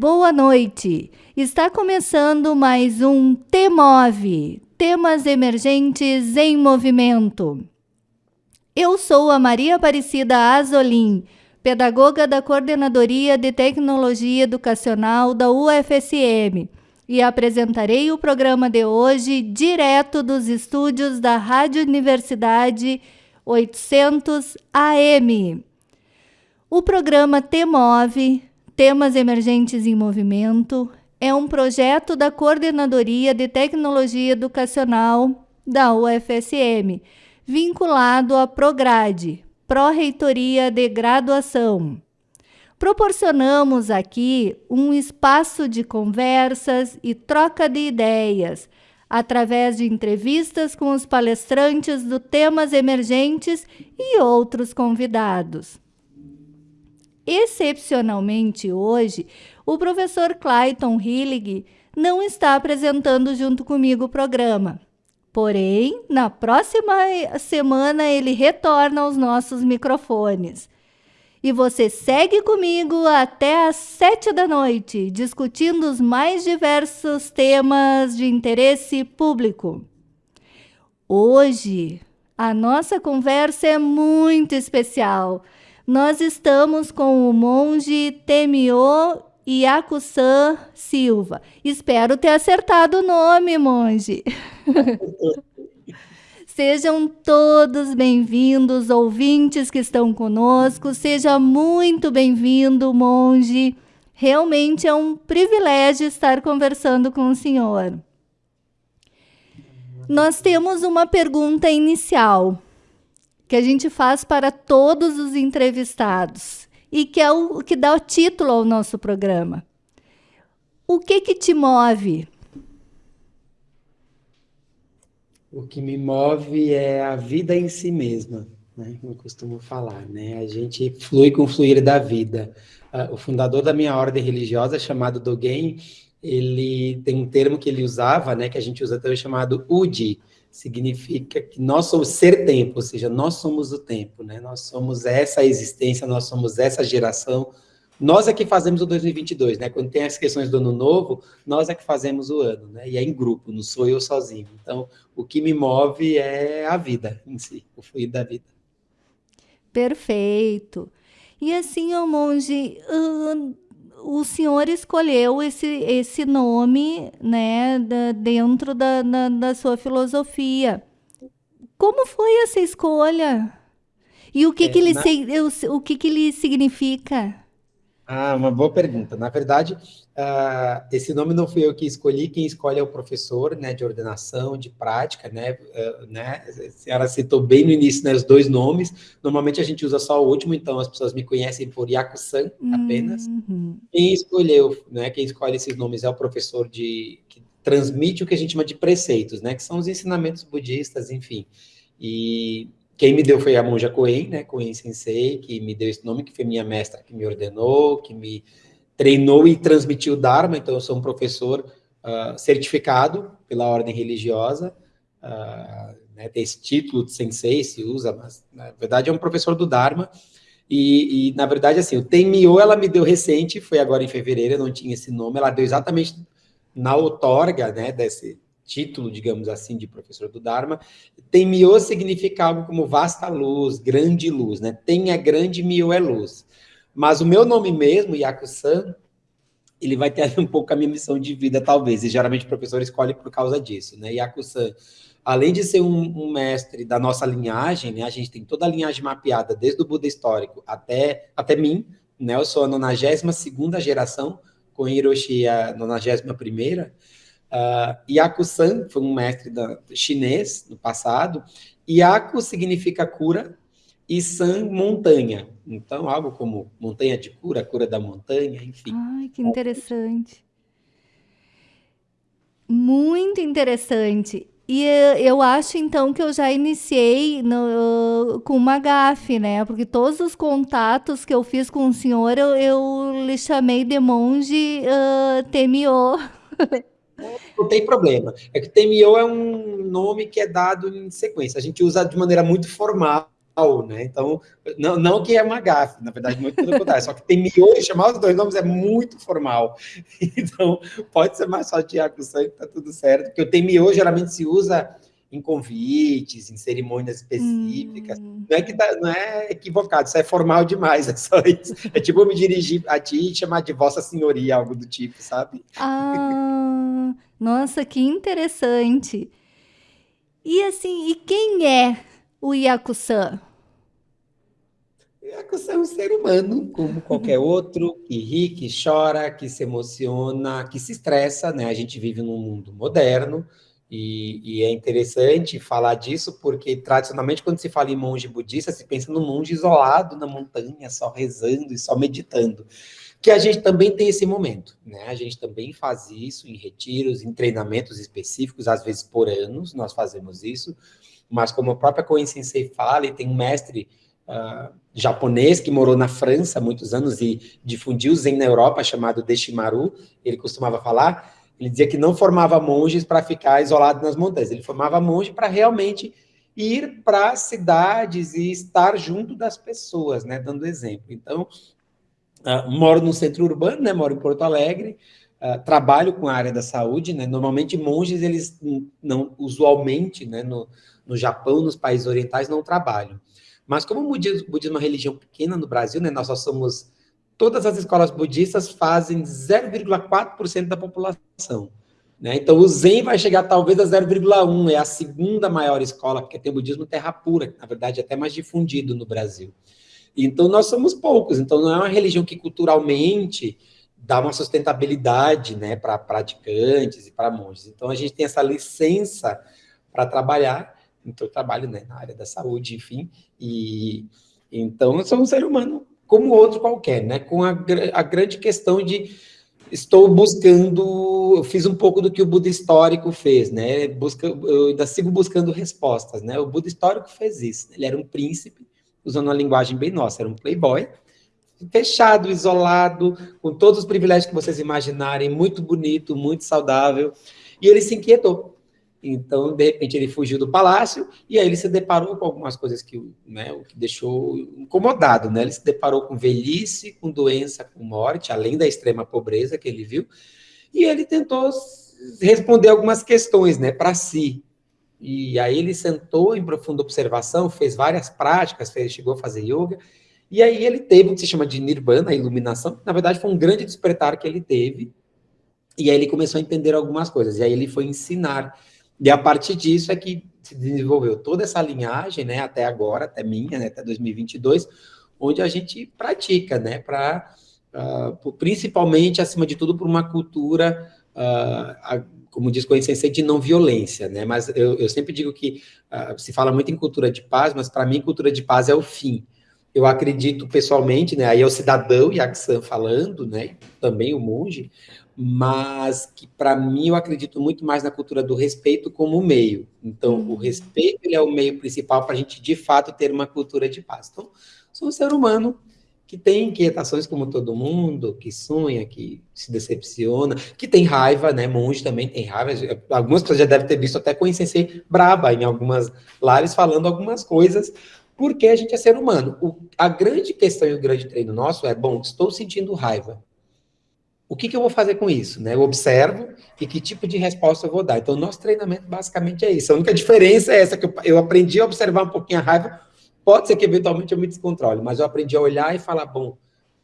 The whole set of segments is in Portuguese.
boa noite. Está começando mais um TMOV, Temas Emergentes em Movimento. Eu sou a Maria Aparecida Azolim, pedagoga da Coordenadoria de Tecnologia Educacional da UFSM, e apresentarei o programa de hoje direto dos estúdios da Rádio Universidade 800 AM. O programa TMOV, Temas Emergentes em Movimento, é um projeto da Coordenadoria de Tecnologia Educacional da UFSM, vinculado à Prograde, Pró-Reitoria de Graduação. Proporcionamos aqui um espaço de conversas e troca de ideias, através de entrevistas com os palestrantes do temas emergentes e outros convidados. Excepcionalmente hoje, o professor Clayton Hillig não está apresentando junto comigo o programa. Porém, na próxima semana ele retorna aos nossos microfones. E você segue comigo até às sete da noite, discutindo os mais diversos temas de interesse público. Hoje, a nossa conversa é muito especial nós estamos com o monge Temio Iakusan Silva. Espero ter acertado o nome, monge. Sejam todos bem-vindos, ouvintes que estão conosco. Seja muito bem-vindo, monge. Realmente é um privilégio estar conversando com o senhor. Nós temos uma pergunta inicial que a gente faz para todos os entrevistados e que é o que dá o título ao nosso programa. O que que te move? O que me move é a vida em si mesma, né? Como eu costumo falar, né? A gente flui com o fluir da vida. Uh, o fundador da minha ordem religiosa, chamado Dogen, ele tem um termo que ele usava, né? Que a gente usa até chamado Udi, significa que nós somos ser tempo, ou seja, nós somos o tempo, né? Nós somos essa existência, nós somos essa geração. Nós é que fazemos o 2022, né? Quando tem as questões do ano novo, nós é que fazemos o ano, né? E é em grupo, não sou eu sozinho. Então, o que me move é a vida em si, o fluir da vida. Perfeito. E assim, ô monge, uh, o senhor escolheu esse, esse nome né, da, dentro da, da, da, sua filosofia. Como foi essa escolha? E o que, é, que, ele, na... o, o que, que ele significa? Ah, uma boa pergunta. Na verdade, uh, esse nome não fui eu que escolhi, quem escolhe é o professor, né, de ordenação, de prática, né, uh, né, a senhora citou bem no início, né, os dois nomes, normalmente a gente usa só o último, então as pessoas me conhecem por Yaku-san apenas. Uhum. Quem escolheu, né, quem escolhe esses nomes é o professor de, que transmite o que a gente chama de preceitos, né, que são os ensinamentos budistas, enfim, e quem me deu foi a monja Koen, né, Koen Sensei, que me deu esse nome, que foi minha mestra, que me ordenou, que me treinou e transmitiu o Dharma, então eu sou um professor uh, certificado pela ordem religiosa, uh, né, tem esse título de Sensei, se usa, mas na verdade é um professor do Dharma, e, e na verdade assim, o Tenmyo ela me deu recente, foi agora em fevereiro, eu não tinha esse nome, ela deu exatamente na outorga, né, desse, título, digamos assim, de professor do Dharma, tem Myo significa algo como vasta luz, grande luz, né? Tem é grande, Myo é luz. Mas o meu nome mesmo, Yaku-san, ele vai ter um pouco a minha missão de vida, talvez, e geralmente o professor escolhe por causa disso, né? Yaku-san, além de ser um, um, mestre da nossa linhagem, né? A gente tem toda a linhagem mapeada, desde o Buda histórico até, até mim, né? Eu sou a 92ª geração, com Hiroshi a 91ª, Uh, Yaku-san foi um mestre da, chinês no passado. Yaku significa cura e San, montanha. Então, algo como montanha de cura, cura da montanha, enfim. Ai, que interessante. Muito interessante. E eu acho, então, que eu já iniciei no, com uma gafe, né? Porque todos os contatos que eu fiz com o senhor, eu, eu lhe chamei de monge uh, Temio. Não tem problema. É que Temio é um nome que é dado em sequência. A gente usa de maneira muito formal, né? Então, não, não que é uma gafe, na verdade, muito pelo contrário, só que tem miojo, chamar os dois nomes é muito formal. Então, pode ser mais só Tiago Sangue, tá tudo certo, porque o miojo geralmente se usa em convites, em cerimônias específicas. Hum. Não, é que tá, não é equivocado, isso é formal demais, é só isso. É tipo me dirigir a ti e chamar de Vossa Senhoria, algo do tipo, sabe? Ah, nossa, que interessante. E assim, e quem é o Yakusan? Yakusan é um ser humano, como qualquer outro, que ri, que chora, que se emociona, que se estressa, né? A gente vive num mundo moderno, e, e, é interessante falar disso porque, tradicionalmente, quando se fala em monge budista, se pensa no monge isolado na montanha, só rezando e só meditando. Que a gente também tem esse momento, né? A gente também faz isso em retiros, em treinamentos específicos, às vezes por anos, nós fazemos isso. Mas, como a própria Koen Sensei fala, e tem um mestre uh, japonês que morou na França há muitos anos e difundiu Zen na Europa, chamado Deshimaru, ele costumava falar ele dizia que não formava monges para ficar isolado nas montanhas, ele formava monge para realmente ir para cidades e estar junto das pessoas, né, dando exemplo. Então, uh, moro no centro urbano, né, moro em Porto Alegre, uh, trabalho com a área da saúde, né, normalmente monges, eles não, usualmente, né, no, no Japão, nos países orientais, não trabalham. Mas como o budismo, budismo é uma religião pequena no Brasil, né, nós só somos todas as escolas budistas fazem 0,4% da população. Né? Então, o Zen vai chegar talvez a 0,1%, é a segunda maior escola, porque tem o budismo terra pura, que na verdade é até mais difundido no Brasil. Então, nós somos poucos, então não é uma religião que culturalmente dá uma sustentabilidade né, para praticantes e para monges. Então, a gente tem essa licença para trabalhar, então eu trabalho né, na área da saúde, enfim, e então eu sou um ser humano como outro qualquer, né? Com a, a grande questão de estou buscando, eu fiz um pouco do que o Buda histórico fez, né? Busca, eu ainda sigo buscando respostas, né? O Buda histórico fez isso. Ele era um príncipe, usando uma linguagem bem nossa, era um playboy, fechado, isolado, com todos os privilégios que vocês imaginarem, muito bonito, muito saudável, e ele se inquietou. Então, de repente, ele fugiu do palácio e aí ele se deparou com algumas coisas que, né, o que deixou incomodado, né? Ele se deparou com velhice, com doença, com morte, além da extrema pobreza que ele viu, e ele tentou responder algumas questões, né, para si. E aí ele sentou em profunda observação, fez várias práticas, fez, chegou a fazer yoga, e aí ele teve o que se chama de nirvana, a iluminação, que na verdade foi um grande despertar que ele teve, e aí ele começou a entender algumas coisas, e aí ele foi ensinar e a partir disso é que se desenvolveu toda essa linhagem, né, até agora, até minha, né, até 2022, onde a gente pratica, né, para uh, ah, principalmente, acima de tudo, por uma cultura, uh, a, como diz Sensei, de não violência, né, mas eu, eu sempre digo que uh, se fala muito em cultura de paz, mas para mim cultura de paz é o fim. Eu acredito pessoalmente, né, aí é o cidadão Yaksan falando, né, também o monge, mas que para mim eu acredito muito mais na cultura do respeito como meio. Então, uhum. o respeito ele é o meio principal para a gente de fato ter uma cultura de paz. Então, sou um ser humano que tem inquietações como todo mundo, que sonha, que se decepciona, que tem raiva, né? Monge também tem raiva. Algumas pessoas já devem ter visto até Sensei braba em algumas lives falando algumas coisas, porque a gente é ser humano. O, a grande questão e o grande treino nosso é, bom, estou sentindo raiva o que, que, eu vou fazer com isso? Né? Eu observo e que tipo de resposta eu vou dar. Então, nosso treinamento basicamente é isso. A única diferença é essa, que eu, eu aprendi a observar um pouquinho a raiva. Pode ser que eventualmente eu me descontrole, mas eu aprendi a olhar e falar, bom,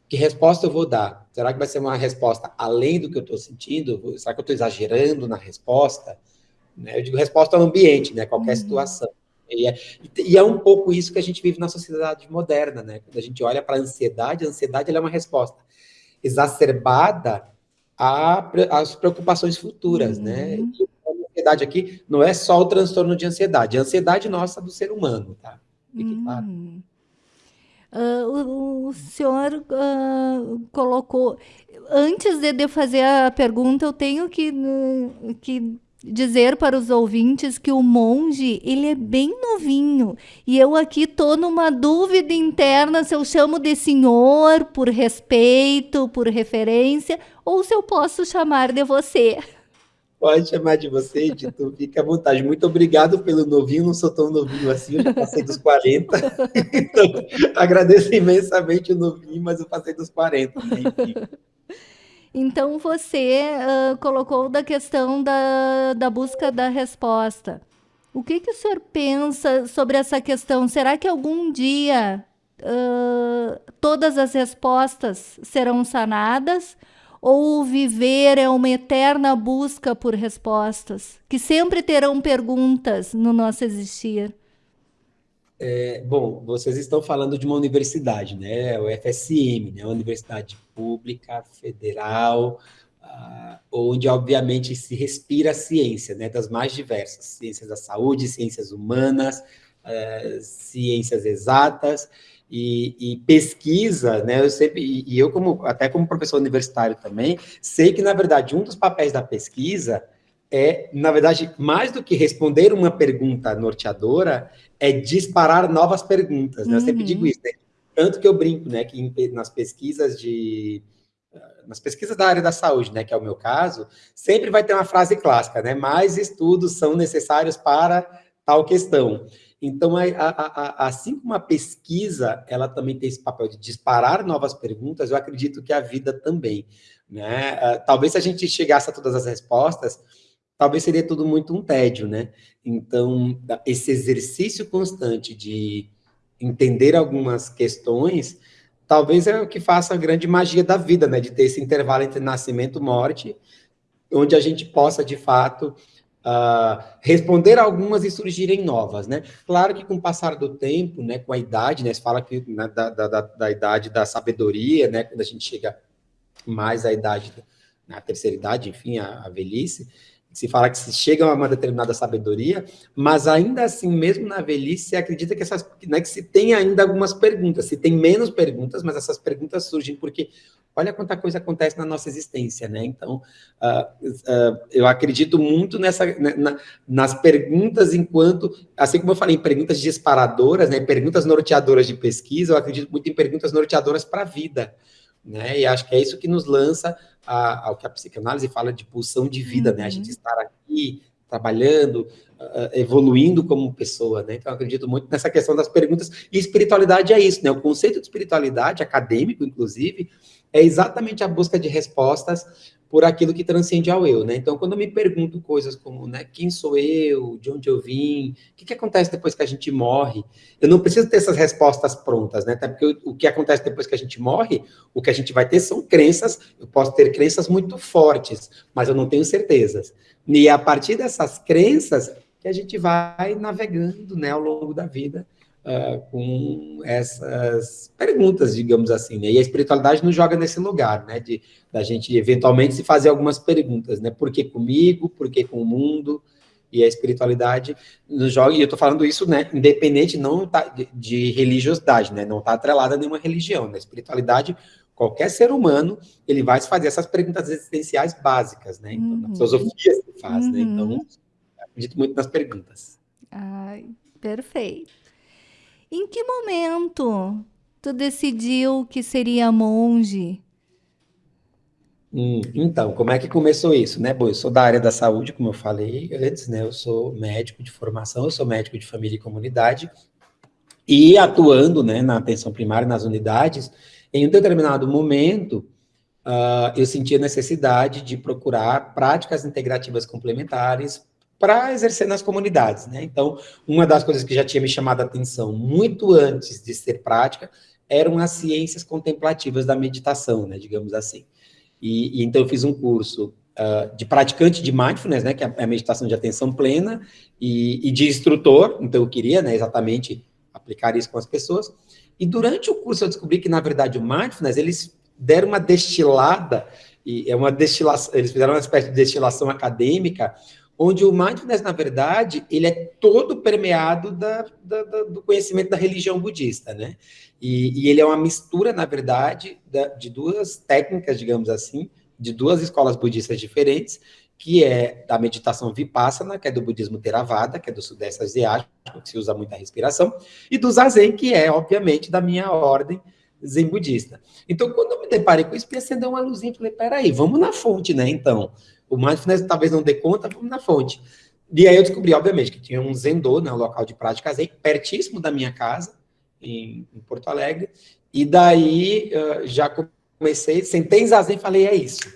que resposta eu vou dar? Será que vai ser uma resposta além do que eu estou sentindo? Será que eu estou exagerando na resposta? Né? Eu digo resposta ao ambiente, né? qualquer uhum. situação. E é, e é, um pouco isso que a gente vive na sociedade moderna, né? Quando a gente olha para a ansiedade, a ansiedade é uma resposta exacerbada às preocupações futuras, né? uhum. né? E a ansiedade aqui não é só o transtorno de ansiedade, é a ansiedade nossa do ser humano, tá? Fique uhum. claro. Uh, o, o, senhor uh, colocou. Antes de, de fazer a pergunta, eu tenho que, uh, que dizer para os ouvintes que o monge, ele é bem novinho. E eu aqui tô numa dúvida interna se eu chamo de senhor por respeito, por referência, ou se eu posso chamar de você. Pode chamar de você, Dito, fica à vontade. Muito obrigado pelo novinho, não sou tão novinho assim, eu já passei dos 40. Então, agradeço imensamente o novinho, mas eu passei dos 40. Né? Então, você uh, colocou da questão da, da busca da resposta. O que, que o senhor pensa sobre essa questão? Será que algum dia uh, todas as respostas serão sanadas? Ou viver é uma eterna busca por respostas, que sempre terão perguntas no nosso existir? É, bom, vocês estão falando de uma universidade, né? O FSM, né? Uma universidade pública, federal, uh, onde obviamente se respira a ciência, né? Das mais diversas, ciências da saúde, ciências humanas, uh, ciências exatas, e, e, pesquisa, né? Eu sempre, e eu como até como professor universitário também, sei que na verdade um dos papéis da pesquisa é, na verdade, mais do que responder uma pergunta norteadora, é disparar novas perguntas. Né? Eu sempre digo uhum. isso, né? tanto que eu brinco, né, que em, nas pesquisas de nas pesquisas da área da saúde, né, que é o meu caso, sempre vai ter uma frase clássica, né? Mais estudos são necessários para tal questão. Então, a, a, a, assim como a pesquisa, ela também tem esse papel de disparar novas perguntas, eu acredito que a vida também. Né? Uh, talvez se a gente chegasse a todas as respostas, talvez seria tudo muito um tédio, né? Então, esse exercício constante de entender algumas questões, talvez é o que faça a grande magia da vida, né? De ter esse intervalo entre nascimento e morte, onde a gente possa, de fato, uh, responder algumas e surgirem novas, né? Claro que com o passar do tempo, né, com a idade, né, se fala que né, da, da, da, da, idade da sabedoria, né, quando a gente chega mais à idade, na terceira idade, enfim, a, a velhice, se fala que se chega a uma determinada sabedoria, mas ainda assim, mesmo na velhice, se acredita que essas, né, que se tem ainda algumas perguntas, se tem menos perguntas, mas essas perguntas surgem porque olha quanta coisa acontece na nossa existência, né? Então, uh, uh, eu acredito muito nessa, né, na, nas perguntas enquanto, assim como eu falei, em perguntas disparadoras, né, perguntas norteadoras de pesquisa, eu acredito muito em perguntas norteadoras para a vida, né? E acho que é isso que nos lança a, ao que a psicanálise fala de pulsão de vida, uhum. né? A gente uhum. estar aqui trabalhando, uh, evoluindo como pessoa, né? Então, eu acredito muito nessa questão das perguntas. E espiritualidade é isso, né? O conceito de espiritualidade, acadêmico, inclusive, é exatamente a busca de respostas por aquilo que transcende ao eu, né? Então, quando eu me pergunto coisas como, né, quem sou eu, de onde eu vim, o que, que acontece depois que a gente morre, eu não preciso ter essas respostas prontas, né? Até porque o, que acontece depois que a gente morre, o que a gente vai ter são crenças, eu posso ter crenças muito fortes, mas eu não tenho certezas. E é a partir dessas crenças que a gente vai navegando, né, ao longo da vida, uh, com essas perguntas, digamos assim, né? E a espiritualidade nos joga nesse lugar, né? De da gente eventualmente se fazer algumas perguntas, né? Por que comigo? Por que com o mundo? E a espiritualidade nos joga, e eu estou falando isso, né? Independente não tá, de, de religiosidade, né? Não está atrelada a nenhuma religião. Na espiritualidade, qualquer ser humano, ele vai se fazer essas perguntas existenciais básicas, né? Então, uhum. na filosofia se faz, uhum. né? Então, uhum. acredito muito nas perguntas. Ai, perfeito. Em que momento tu decidiu que seria monge? Hum, então, como é que começou isso, né? Bom, eu sou da área da saúde, como eu falei antes, né? Eu sou médico de formação, eu sou médico de família e comunidade, e atuando, né, na atenção primária, nas unidades, em um determinado momento, uh, eu senti a necessidade de procurar práticas integrativas complementares para exercer nas comunidades, né? Então, uma das coisas que já tinha me chamado a atenção muito antes de ser prática eram as ciências contemplativas da meditação, né, digamos assim. E, e então eu fiz um curso uh, de praticante de mindfulness, né, que é a meditação de atenção plena, e, e de instrutor, então eu queria, né, exatamente aplicar isso com as pessoas. E durante o curso eu descobri que, na verdade, o mindfulness, eles deram uma destilada, e é uma destilação, eles fizeram uma espécie de destilação acadêmica, onde o mindfulness, na verdade, ele é todo permeado da, da, da, do conhecimento da religião budista, né? E, e ele é uma mistura, na verdade, de duas técnicas, digamos assim, de duas escolas budistas diferentes, que é da meditação vipassana, que é do budismo Theravada, que é do sudeste asiático, que se usa muita respiração, e do zazen, que é, obviamente, da minha ordem zen budista. Então, quando eu me deparei com isso, me acendeu uma luzinha, falei, peraí, vamos na fonte, né, então? O mindfulness talvez não dê conta, vamos na fonte. E aí eu descobri, obviamente, que tinha um Zendô, né, um local de prática zen, pertíssimo da minha casa, em, em Porto Alegre, e daí uh, já comecei, sentei zazen e falei, é isso.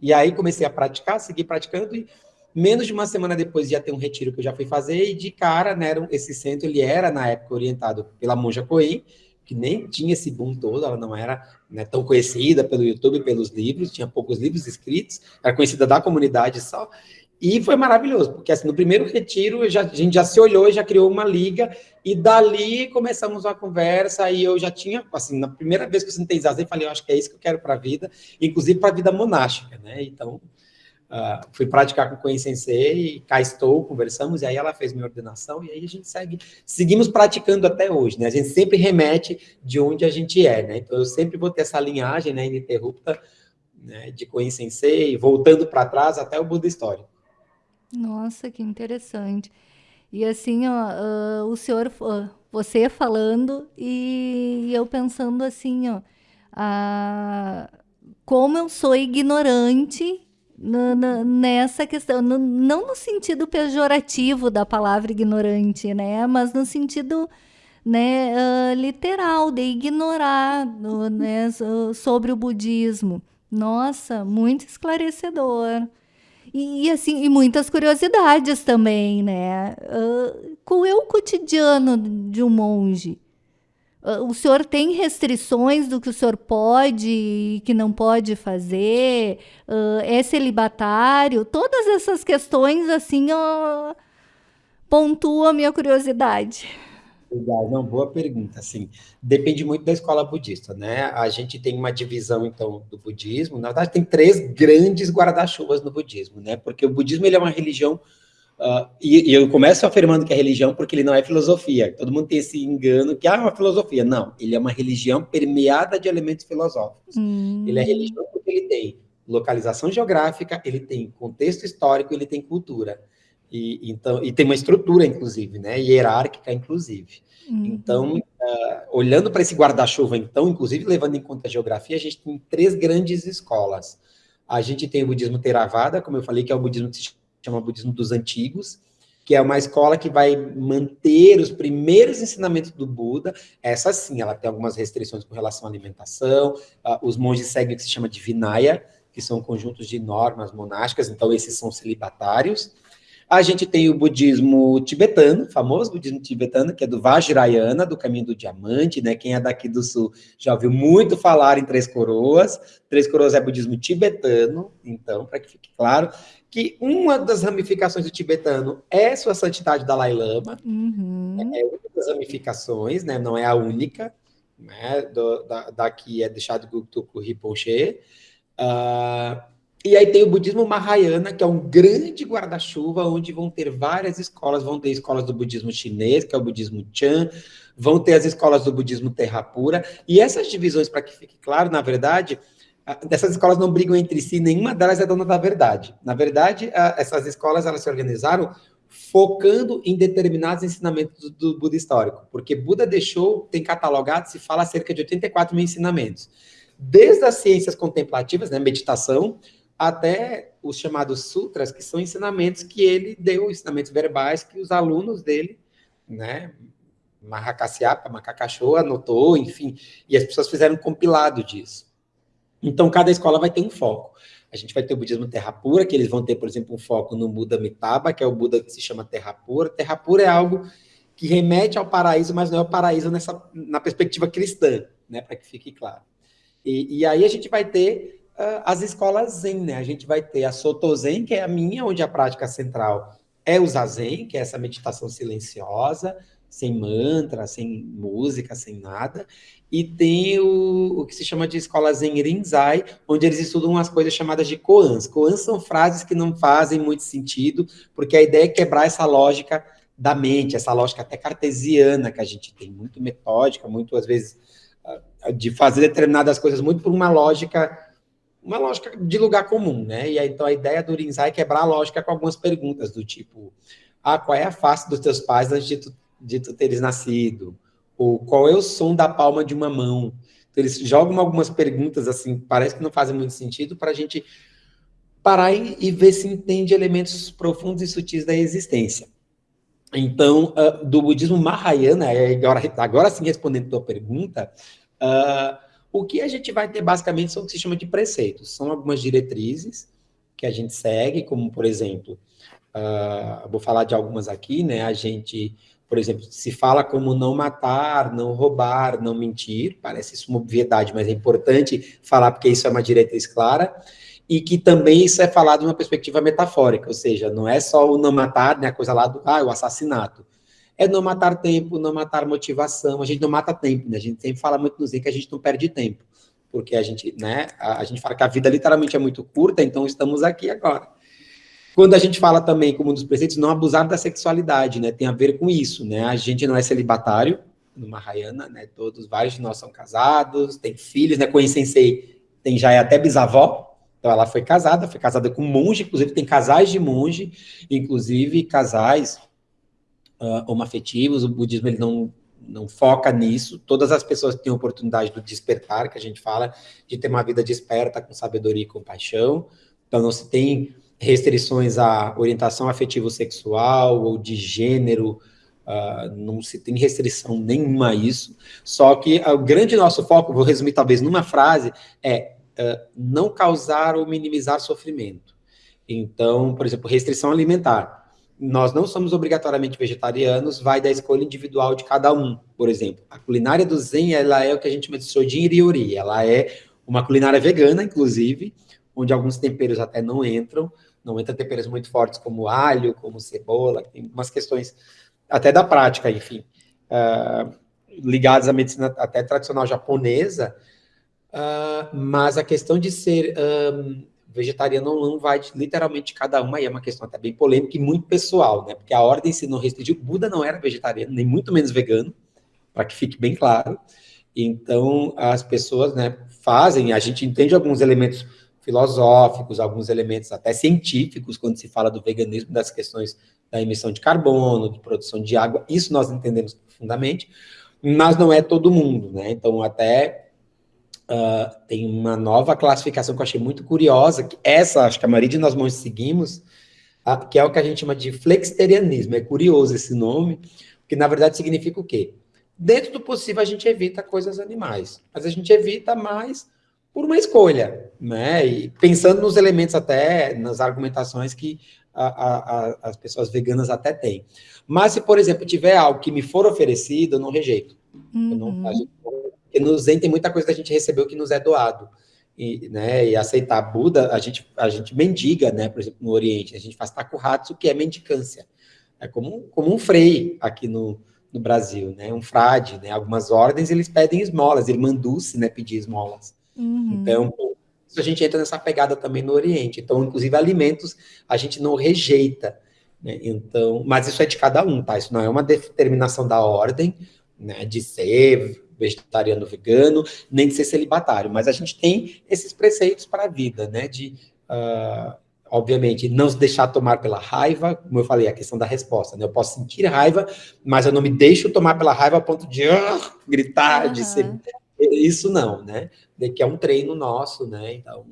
E aí comecei a praticar, segui praticando, e menos de uma semana depois ia ter um retiro que eu já fui fazer, e de cara, né, esse centro, ele era, na época, orientado pela Monja Coen, que nem tinha esse boom todo, ela não era né, tão conhecida pelo YouTube, pelos livros, tinha poucos livros escritos, era conhecida da comunidade só, e foi maravilhoso, porque assim, no primeiro retiro já, a gente já se olhou e já criou uma liga, e dali começamos uma conversa, e eu já tinha, assim, na primeira vez que eu sentei zazen, falei, eu acho que é isso que eu quero para a vida, inclusive para a vida monástica, né? Então, uh, fui praticar com o Sensei, e cá estou, conversamos, e aí ela fez minha ordenação, e aí a gente segue, seguimos praticando até hoje, né? A gente sempre remete de onde a gente é, né? Então, eu sempre vou ter essa linhagem, né, ininterrupta, né, de Koen Sensei, voltando para trás até o Buda histórico. Nossa, que interessante. E assim, ó, uh, o senhor, uh, você falando e eu pensando assim, ó, como eu sou ignorante nessa questão, no, não no sentido pejorativo da palavra ignorante, né, mas no sentido né, literal de ignorar né, sobre o budismo. Nossa, muito esclarecedor. E, e, assim, e muitas curiosidades também, né? Uh, qual é o cotidiano de um monge? Uh, o senhor tem restrições do que o senhor pode e que não pode fazer? Uh, é celibatário? Todas essas questões, assim, pontuam a minha curiosidade. Legal, não, boa pergunta, assim, depende muito da escola budista, né, a gente tem uma divisão, então, do budismo, na verdade tem três grandes guarda-chuvas no budismo, né, porque o budismo, ele é uma religião, uh, e, e, eu começo afirmando que é religião porque ele não é filosofia, todo mundo tem esse engano que, ah, é uma filosofia, não, ele é uma religião permeada de elementos filosóficos, hum. ele é religião porque ele tem localização geográfica, ele tem contexto histórico, ele tem cultura, e, então, e tem uma estrutura, inclusive, né, hierárquica, inclusive. Uhum. Então, uh, olhando para esse guarda-chuva, então, inclusive levando em conta a geografia, a gente tem três grandes escolas. A gente tem o budismo Theravada, como eu falei, que é o budismo que se chama budismo dos antigos, que é uma escola que vai manter os primeiros ensinamentos do Buda. Essa sim, ela tem algumas restrições com relação à alimentação. Uh, os monges seguem o que se chama de Vinaya, que são conjuntos de normas monásticas, então esses são celibatários. A gente tem o budismo tibetano, famoso budismo tibetano, que é do Vajrayana, do caminho do diamante, né? Quem é daqui do sul já ouviu muito falar em Três Coroas. Três Coroas é budismo tibetano, então, para que fique claro, que uma das ramificações do tibetano é sua santidade Dalai Lama. Uhum. É uma das ramificações, né? Não é a única, né? Do, da, daqui é deixado Guktuku Rinpoche. Uh, e aí tem o budismo Mahayana, que é um grande guarda-chuva, onde vão ter várias escolas, vão ter escolas do budismo chinês, que é o budismo Chan, vão ter as escolas do budismo Terrapura, e essas divisões, para que fique claro, na verdade, essas escolas não brigam entre si, nenhuma delas é dona da verdade. Na verdade, essas escolas, elas se organizaram focando em determinados ensinamentos do Buda histórico, porque Buda deixou, tem catalogado, se fala cerca de 84 mil ensinamentos. Desde as ciências contemplativas, né, meditação, até os chamados sutras, que são ensinamentos que ele deu, ensinamentos verbais que os alunos dele, né, Mahakasyapa, Macacaxô, anotou, enfim, e as pessoas fizeram um compilado disso. Então, cada escola vai ter um foco. A gente vai ter o budismo terra pura, que eles vão ter, por exemplo, um foco no Buda Mitaba, que é o Buda que se chama terra pura. Terra pura é algo que remete ao paraíso, mas não é o paraíso nessa, na perspectiva cristã, né, para que fique claro. E, e aí a gente vai ter uh, as escolas Zen, né? A gente vai ter a Soto Zen, que é a minha, onde a prática central é o Zazen, que é essa meditação silenciosa, sem mantra, sem música, sem nada. E tem o, o que se chama de escola Zen Rinzai, onde eles estudam umas coisas chamadas de koans. Koans são frases que não fazem muito sentido, porque a ideia é quebrar essa lógica da mente, essa lógica até cartesiana que a gente tem, muito metódica, muito, às vezes, ah, de fazer determinadas coisas muito por uma lógica uma lógica de lugar comum, né? E aí, então a ideia do Rinzai é quebrar a lógica com algumas perguntas do tipo, ah, qual é a face dos teus pais antes de tu, de tu teres nascido? Ou qual é o som da palma de uma mão? Então, eles jogam algumas perguntas assim, parece que não fazem muito sentido para a gente parar e, ver se entende elementos profundos e sutis da existência. Então, uh, do budismo Mahayana, agora, agora sim respondendo a tua pergunta, uh, o que a gente vai ter basicamente são o que se chama de preceitos. São algumas diretrizes que a gente segue, como, por exemplo, uh, vou falar de algumas aqui, né? A gente, por exemplo, se fala como não matar, não roubar, não mentir, parece isso uma obviedade, mas é importante falar porque isso é uma diretriz clara, e que também isso é falado de uma perspectiva metafórica, ou seja, não é só o não matar, né, a coisa lá do ah, o assassinato. É não matar tempo, não matar motivação, a gente não mata tempo, né? A gente sempre fala muito no Zen que a gente não perde tempo, porque a gente, né, a, a gente fala que a vida literalmente é muito curta, então estamos aqui agora. Quando a gente fala também, como um dos preceitos, não abusar da sexualidade, né? Tem a ver com isso, né? A gente não é celibatário, no Mahayana, né? Todos, vários de nós são casados, tem filhos, né? Com Sensei tem já é até bisavó, então ela foi casada, foi casada com monge, inclusive tem casais de monge, inclusive casais uh, homoafetivos, o budismo ele não, não foca nisso, todas as pessoas têm oportunidade do despertar, que a gente fala, de ter uma vida desperta com sabedoria e compaixão, então não se tem restrições à orientação afetivo-sexual ou de gênero, uh, não se tem restrição nenhuma a isso. Só que o grande nosso foco, vou resumir talvez numa frase, é uh, não causar ou minimizar sofrimento. Então, por exemplo, restrição alimentar. Nós não somos obrigatoriamente vegetarianos, vai da escolha individual de cada um. Por exemplo, a culinária do Zen, ela é o que a gente chama de Sojin Ryori. Ela é uma culinária vegana, inclusive, onde alguns temperos até não entram, não entra temperos muito fortes como alho, como cebola, tem umas questões até da prática, enfim, uh, ligadas à medicina até tradicional japonesa, uh, mas a questão de ser um, vegetariano não vai literalmente de cada uma, e é uma questão até bem polêmica e muito pessoal, né, porque a ordem se não restringiu, Buda não era vegetariano, nem muito menos vegano, para que fique bem claro, então as pessoas, né, fazem, a gente entende alguns elementos filosóficos, alguns elementos até científicos, quando se fala do veganismo, das questões da emissão de carbono, de produção de água, isso nós entendemos profundamente, mas não é todo mundo, né? Então, até uh, tem uma nova classificação que eu achei muito curiosa, que essa, acho que a maioria de nós monges seguimos, uh, que é o que a gente chama de flexitarianismo. É curioso esse nome, porque na verdade significa o quê? Dentro do possível, a gente evita coisas animais, mas a gente evita mais por uma escolha, né? E pensando nos elementos até, nas argumentações que a, a, a, as pessoas veganas até têm. Mas se, por exemplo, tiver algo que me for oferecido, eu não rejeito. Uhum. Eu não, uhum. gente, porque no Zen tem muita coisa que a gente recebeu que nos é doado. E, né, e aceitar Buda, a gente, a gente mendiga, né? Por exemplo, no Oriente, a gente faz takuhatsu, que é mendicância. É como, como um frei aqui no, no Brasil, né? Um frade, né? Algumas ordens, eles pedem esmolas, irmanduce, né? Pedir esmolas. Uhum. Então, a gente entra nessa pegada também no Oriente. Então, inclusive, alimentos a gente não rejeita. Né? Então, mas isso é de cada um, tá? Isso não é uma determinação da ordem, né? De ser vegetariano, vegano, nem de ser celibatário. Mas a gente tem esses preceitos para a vida, né? De, uh, obviamente, não se deixar tomar pela raiva, como eu falei, a questão da resposta, né? Eu posso sentir raiva, mas eu não me deixo tomar pela raiva a ponto de uh, gritar, uhum. de ser isso não, né? Que é um treino nosso, né? Então,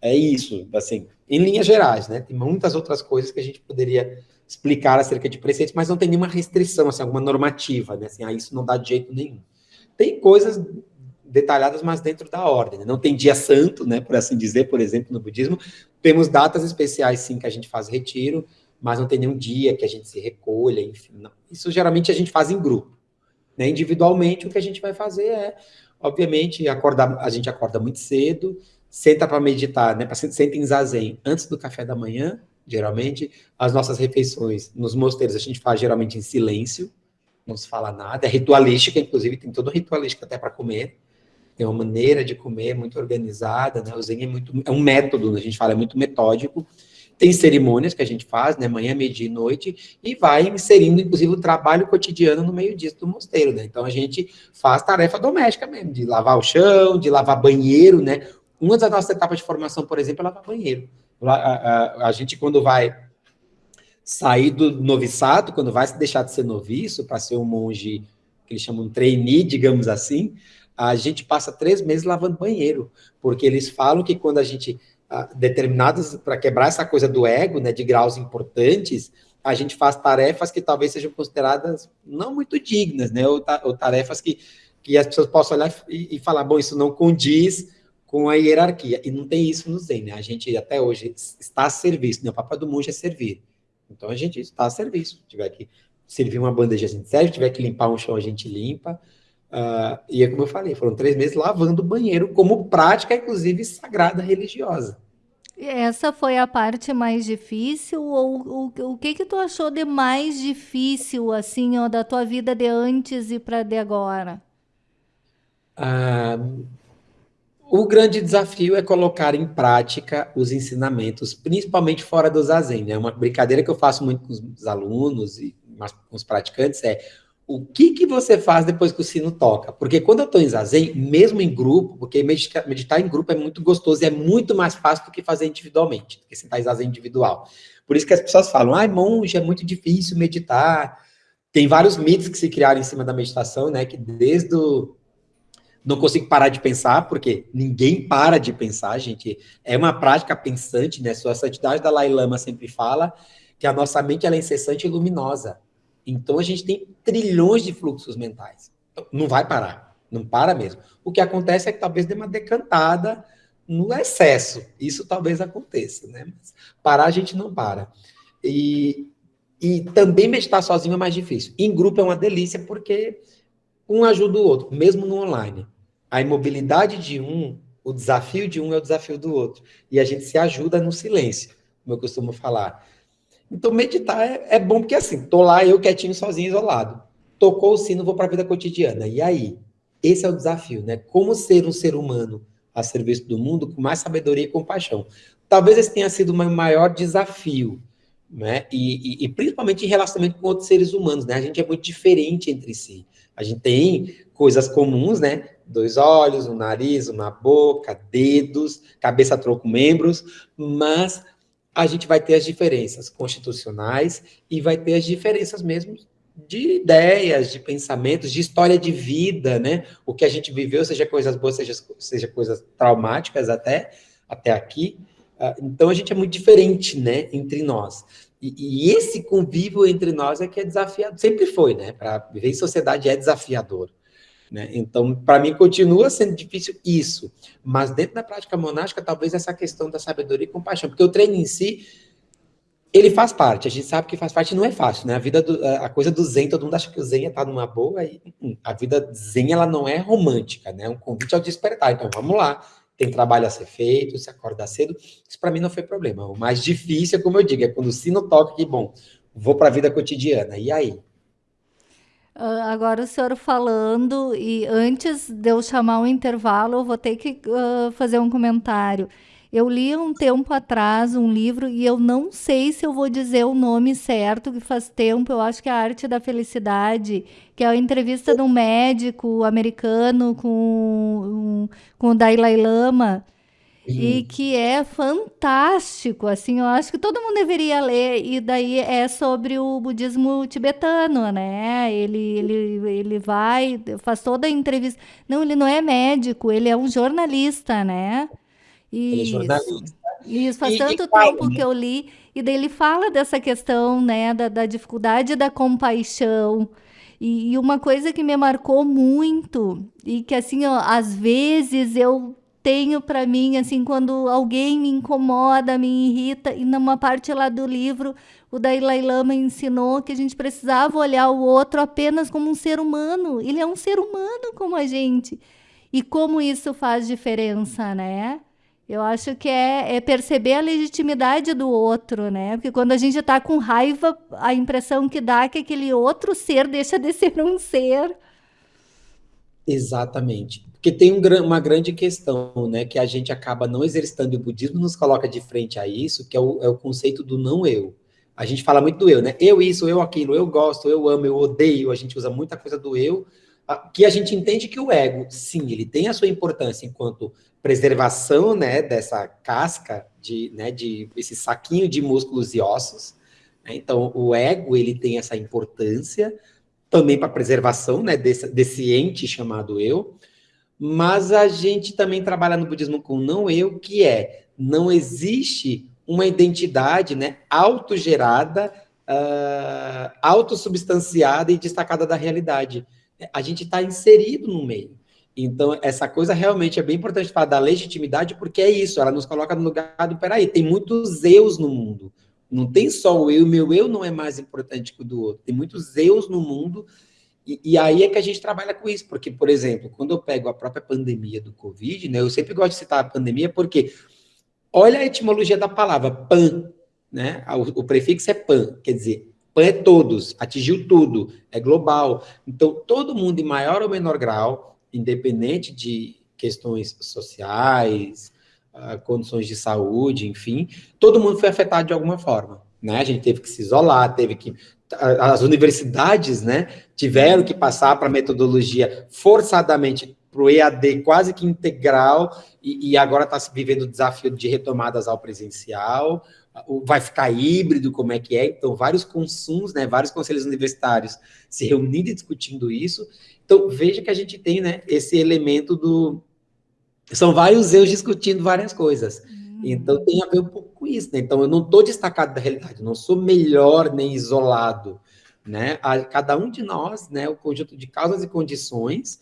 é isso, assim, em linhas gerais, né? Tem muitas outras coisas que a gente poderia explicar acerca de preceitos, mas não tem nenhuma restrição, assim, alguma normativa, né? Assim, ah, isso não dá de jeito nenhum. Tem coisas detalhadas, mas dentro da ordem. Né? Não tem dia santo, né, por assim dizer, por exemplo, no budismo. Temos datas especiais, sim, que a gente faz retiro, mas não tem nenhum dia que a gente se recolha, enfim. Não. Isso geralmente a gente faz em grupo. Né? Individualmente, o que a gente vai fazer é Obviamente, acorda, a gente acorda muito cedo, senta para meditar, né? Senta em zazen antes do café da manhã, geralmente. As nossas refeições nos mosteiros a gente faz geralmente em silêncio, não se fala nada. É ritualística, inclusive, tem todo ritualística até para comer. Tem uma maneira de comer muito organizada, né? O Zen é, muito, é um método, a gente fala, é muito metódico. Tem cerimônias que a gente faz, né, manhã, meio dia e noite, e vai inserindo, inclusive, o trabalho cotidiano no meio disso do mosteiro, né? Então, a gente faz tarefa doméstica mesmo, de lavar o chão, de lavar banheiro, né? Uma das nossas etapas de formação, por exemplo, é lavar banheiro. A, a, a gente, quando vai sair do noviçado, quando vai deixar de ser noviço, para ser um monge, que eles chamam de trainee, digamos assim, a gente passa três meses lavando banheiro, porque eles falam que quando a gente determinadas, para quebrar essa coisa do ego, né, de graus importantes, a gente faz tarefas que talvez sejam consideradas não muito dignas, né, ou, ta ou tarefas que, que as pessoas possam olhar e, e, falar, bom, isso não condiz com a hierarquia, e não tem isso no Zen, né, a gente até hoje está a serviço, né, o papel do monge é servir, então a gente está a serviço, se tiver que servir uma bandeja, a gente serve, se tiver que limpar um chão, a gente limpa, Uh, e é como eu falei, foram três meses lavando o banheiro como prática, inclusive, sagrada religiosa. Essa foi a parte mais difícil ou o, o que que tu achou de mais difícil assim, ó, da tua vida de antes e para de agora? Uh, o grande desafio é colocar em prática os ensinamentos, principalmente fora do zazen. Né? Uma brincadeira que eu faço muito com os alunos e com os praticantes é o que, que você faz depois que o sino toca? Porque quando eu estou em zazen, mesmo em grupo, porque meditar, meditar, em grupo é muito gostoso e é muito mais fácil do que fazer individualmente, do que sentar em zazen individual. Por isso que as pessoas falam, ai, monge, é muito difícil meditar. Tem vários mitos que se criaram em cima da meditação, né, que desde o... Não consigo parar de pensar, porque ninguém para de pensar, gente. É uma prática pensante, né? Sua santidade da Dalai Lama sempre fala que a nossa mente ela é incessante e luminosa. Então a gente tem trilhões de fluxos mentais. Não vai parar, não para mesmo. O que acontece é que talvez dê uma decantada no excesso. Isso talvez aconteça, né? Mas parar a gente não para. E, e também meditar sozinho é mais difícil. Em grupo é uma delícia porque um ajuda o outro, mesmo no online. A imobilidade de um, o desafio de um é o desafio do outro. E a gente se ajuda no silêncio, como eu costumo falar. Então, meditar é, é bom porque, assim, tô lá eu quietinho, sozinho, isolado. Tocou o sino, vou para a vida cotidiana. E aí? Esse é o desafio, né? Como ser um ser humano a serviço do mundo com mais sabedoria e compaixão. Talvez esse tenha sido o meu maior desafio, né? E, e, e, principalmente em relacionamento com outros seres humanos, né? A gente é muito diferente entre si. A gente tem coisas comuns, né? Dois olhos, um nariz, uma boca, dedos, cabeça, troco, membros, mas a gente vai ter as diferenças constitucionais e vai ter as diferenças mesmo de ideias, de pensamentos, de história de vida, né? O que a gente viveu, seja coisas boas, seja, seja coisas traumáticas até, até aqui. Ah, então, a gente é muito diferente, né, entre nós. E, e esse convívio entre nós é que é desafiador, sempre foi, né? Para viver em sociedade é desafiador. Né? Então, para mim, continua sendo difícil isso. Mas dentro da prática monástica, talvez essa questão da sabedoria e compaixão. Porque o treino em si, ele faz parte. A gente sabe que faz parte não é fácil, né? A vida, do, a coisa do zen, todo mundo acha que o zen está numa boa. E, hum, a vida zen, ela não é romântica, né? É um convite ao despertar. Então, vamos lá. Tem trabalho a ser feito, se acordar cedo. Isso para mim não foi problema. O mais difícil, como eu digo, é quando o sino toca que, bom, vou para a vida cotidiana. E aí? Uh, agora o senhor falando, e antes de eu chamar o intervalo, eu vou ter que uh, fazer um comentário. Eu li um tempo atrás um livro e eu não sei se eu vou dizer o nome certo, que faz tempo, eu acho que é a Arte da Felicidade, que é a entrevista de um médico americano com, com o Dalai Lama e que é fantástico, assim, eu acho que todo mundo deveria ler, e daí é sobre o budismo tibetano, né? Ele, ele, ele vai, faz toda a entrevista. Não, ele não é médico, ele é um jornalista, né? Ele é jornalista. Isso, faz e, tanto e, tempo que eu li, e daí ele fala dessa questão, né, da, da dificuldade da compaixão. E, e, uma coisa que me marcou muito, e que assim, ó, às vezes eu tenho para mim, assim, quando alguém me incomoda, me irrita, e numa parte lá do livro, o Dalai Lama ensinou que a gente precisava olhar o outro apenas como um ser humano. Ele é um ser humano como a gente. E como isso faz diferença, né? Eu acho que é, é perceber a legitimidade do outro, né? Porque quando a gente está com raiva, a impressão que dá é que aquele outro ser deixa de ser um ser. Exatamente. Porque tem um, uma grande questão, né, que a gente acaba não exercitando, e o budismo nos coloca de frente a isso, que é o, é o conceito do não eu. A gente fala muito do eu, né? Eu isso, eu aquilo, eu gosto, eu amo, eu odeio, a gente usa muita coisa do eu, que a gente entende que o ego, sim, ele tem a sua importância enquanto preservação, né, dessa casca, de, né, de esse saquinho de músculos e ossos. Né? Então, o ego, ele tem essa importância também para preservação, né, desse, desse ente chamado eu, mas a gente também trabalha no budismo com não eu, que é não existe uma identidade né, autogerada, uh, autossubstanciada e destacada da realidade. A gente está inserido no meio. Então, essa coisa realmente é bem importante falar da legitimidade, porque é isso, ela nos coloca no lugar do, peraí, tem muitos eus no mundo. Não tem só o eu, meu eu não é mais importante que o do outro. Tem muitos eus no mundo, e, e, aí é que a gente trabalha com isso, porque, por exemplo, quando eu pego a própria pandemia do Covid, né, eu sempre gosto de citar a pandemia, porque olha a etimologia da palavra, pan, né? O, o prefixo é pan, quer dizer, pan é todos, atingiu tudo, é global. Então, todo mundo, em maior ou menor grau, independente de questões sociais, condições de saúde, enfim, todo mundo foi afetado de alguma forma. Né? A gente teve que se isolar, teve que. As universidades né, tiveram que passar para a metodologia forçadamente para o EAD quase que integral, e, e agora está se vivendo o desafio de retomadas ao presencial, vai ficar híbrido, como é que é, então vários consumos, né, vários conselhos universitários se reunindo e discutindo isso, então veja que a gente tem, né, esse elemento do, são vários eus discutindo várias coisas, uhum. então tem a ver um pouco com isso, né, então eu não estou destacado da realidade, não sou melhor nem isolado, né, a, cada um de nós, né, o conjunto de causas e condições,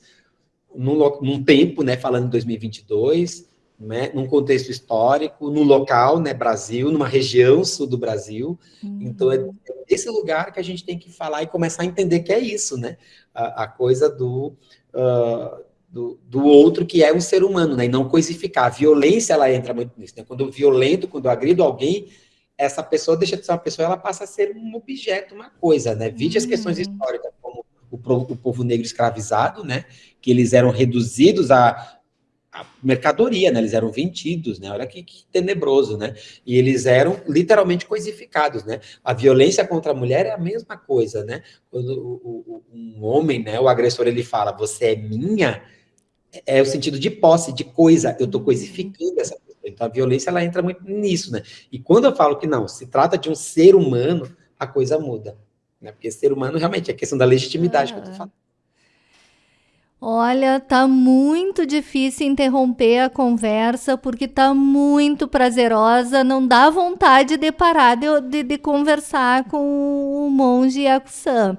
num, num tempo, né, falando em 2022, né, num contexto histórico, no local, né, Brasil, numa região sul do Brasil. Uhum. Então, é esse lugar que a gente tem que falar e começar a entender que é isso, né? A, a coisa do, uh, do, do, outro que é um ser humano, né? E não coisificar. A violência, ela entra muito nisso, né? Quando eu violento, quando eu agrido alguém, essa pessoa deixa de ser uma pessoa, ela passa a ser um objeto, uma coisa, né? Vide uhum. as questões históricas, como o, o povo negro escravizado, né? Que eles eram reduzidos a a mercadoria, né? Eles eram vendidos, né? Olha que, que, tenebroso, né? E eles eram literalmente coisificados, né? A violência contra a mulher é a mesma coisa, né? Quando o, o, um homem, né? O agressor ele fala, você é minha, é, é o sentido de posse, de coisa. Eu estou coisificando essa pessoa. Então a violência ela entra muito nisso, né? E quando eu falo que não, se trata de um ser humano, a coisa muda, né? Porque ser humano realmente é questão da legitimidade que eu tô falando. Olha, tá muito difícil interromper a conversa porque tá muito prazerosa, não dá vontade de parar de, de, de conversar com o monge Yakusan.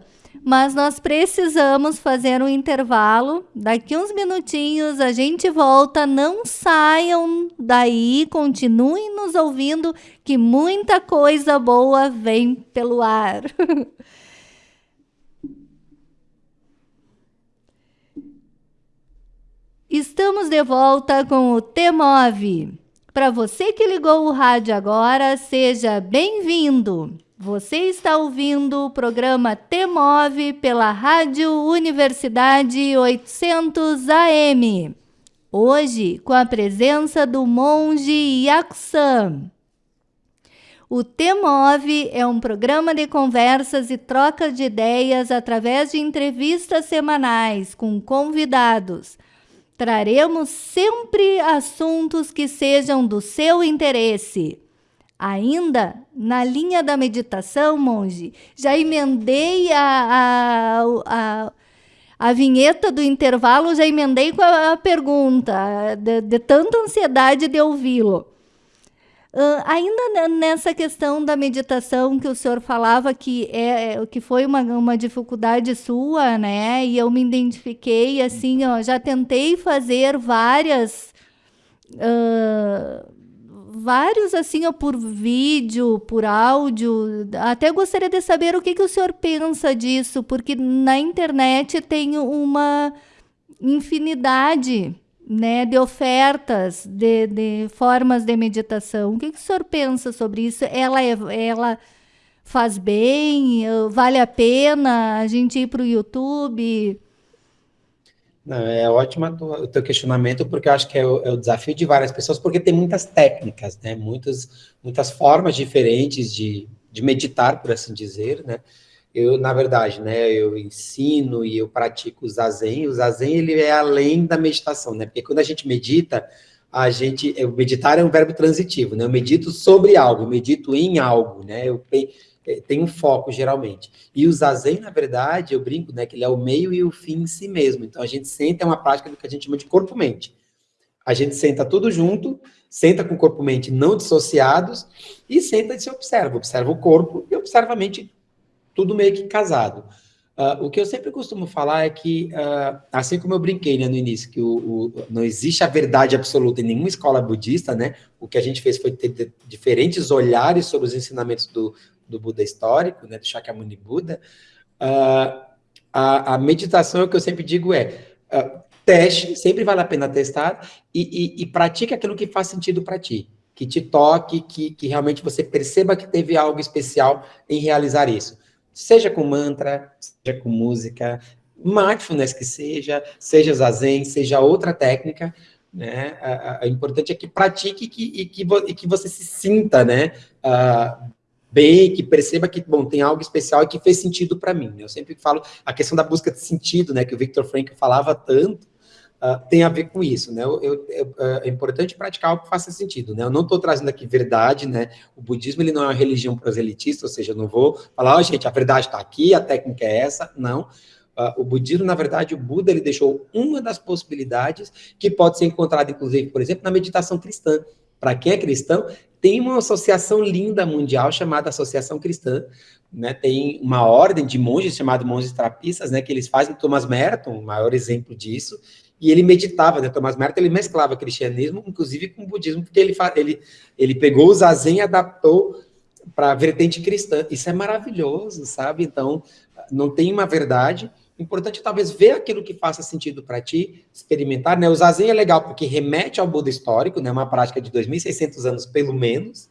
Mas nós precisamos fazer um intervalo. Daqui uns minutinhos a gente volta. Não saiam daí, continuem nos ouvindo, que muita coisa boa vem pelo ar. Estamos de volta com o T-Move. Para você que ligou o rádio agora, seja bem-vindo. Você está ouvindo o programa T-Move pela Rádio Universidade 800 AM. Hoje, com a presença do monge Yakusan. O T-Move é um programa de conversas e troca de ideias através de entrevistas semanais com convidados Traremos sempre assuntos que sejam do seu interesse. Ainda na linha da meditação, monge, já emendei a, a, a, a vinheta do intervalo, já emendei com a, a pergunta, de, de tanta ansiedade de ouvi-lo. Uh, ainda nessa questão da meditação que o senhor falava que é, é que foi uma, uma dificuldade sua, né? E eu me identifiquei assim, ó, já tentei fazer várias uh, vários assim, ó, por vídeo, por áudio. Até gostaria de saber o que, que o senhor pensa disso, porque na internet tem uma infinidade né, de ofertas, de, de formas de meditação. O que, que o senhor pensa sobre isso? Ela, é, ela faz bem? Vale a pena a gente ir para o YouTube? Não, é ótimo o teu questionamento, porque eu acho que é o, é o, desafio de várias pessoas, porque tem muitas técnicas, né? Muitas, muitas formas diferentes de, de meditar, por assim dizer, né? eu, na verdade, né, eu ensino e eu pratico o zazen. O zazen, ele é além da meditação, né? Porque quando a gente medita, a gente, meditar é um verbo transitivo, né? Eu medito sobre algo, eu medito em algo, né? Eu é, tenho um foco, geralmente. E o zazen, na verdade, eu brinco, né, que ele é o meio e o fim em si mesmo. Então, a gente sente é uma prática do que a gente chama de corpo-mente. A gente senta tudo junto, senta com o corpo e mente não dissociados e senta e se observa. Observa o corpo e observa a mente, tudo meio que casado. Uh, o que eu sempre costumo falar é que, uh, assim como eu brinquei né, no início, que o, o, não existe a verdade absoluta em nenhuma escola budista, né? O que a gente fez foi ter diferentes olhares sobre os ensinamentos do, do Buda histórico, né, do Shakyamuni Buda. Uh, a, a, meditação, o que eu sempre digo é, teste, sempre vale a pena testar, e, e, e pratique aquilo que faz sentido para ti, que te toque, que, que realmente você perceba que teve algo especial em realizar isso seja com mantra, seja com música, mindfulness que seja, seja zazen, seja outra técnica, né? O importante é que pratique e que, e que, e que você se sinta, né? Uh, bem, que perceba que, bom, tem algo especial e que fez sentido para mim. Né? Eu sempre falo a questão da busca de sentido, né? Que o Victor Frankl falava tanto, uh, tem a ver com isso, né? Eu, eu, eu, uh, é importante praticar algo que faça sentido, né? Eu não estou trazendo aqui verdade, né? O budismo, ele não é uma religião proselitistas, ou seja, eu não vou falar, ó, oh, gente, a verdade está aqui, a técnica é essa, não. Uh, o budismo, na verdade, o Buda, ele deixou uma das possibilidades que pode ser encontrada, inclusive, por exemplo, na meditação cristã. Para quem é cristão, tem uma associação linda mundial chamada Associação Cristã, né, tem uma ordem de monges chamada monges trapistas, né, que eles fazem Thomas Merton, o maior exemplo disso, e ele meditava, né? Thomas Merton, ele mesclava cristianismo, inclusive com budismo, porque ele, ele, ele pegou o zazen e adaptou para a vertente cristã. Isso é maravilhoso, sabe? Então, não tem uma verdade. Importante talvez ver aquilo que faça sentido para ti, experimentar, né? O zazen é legal porque remete ao Buda histórico, né? Uma prática de 2.600 anos pelo menos.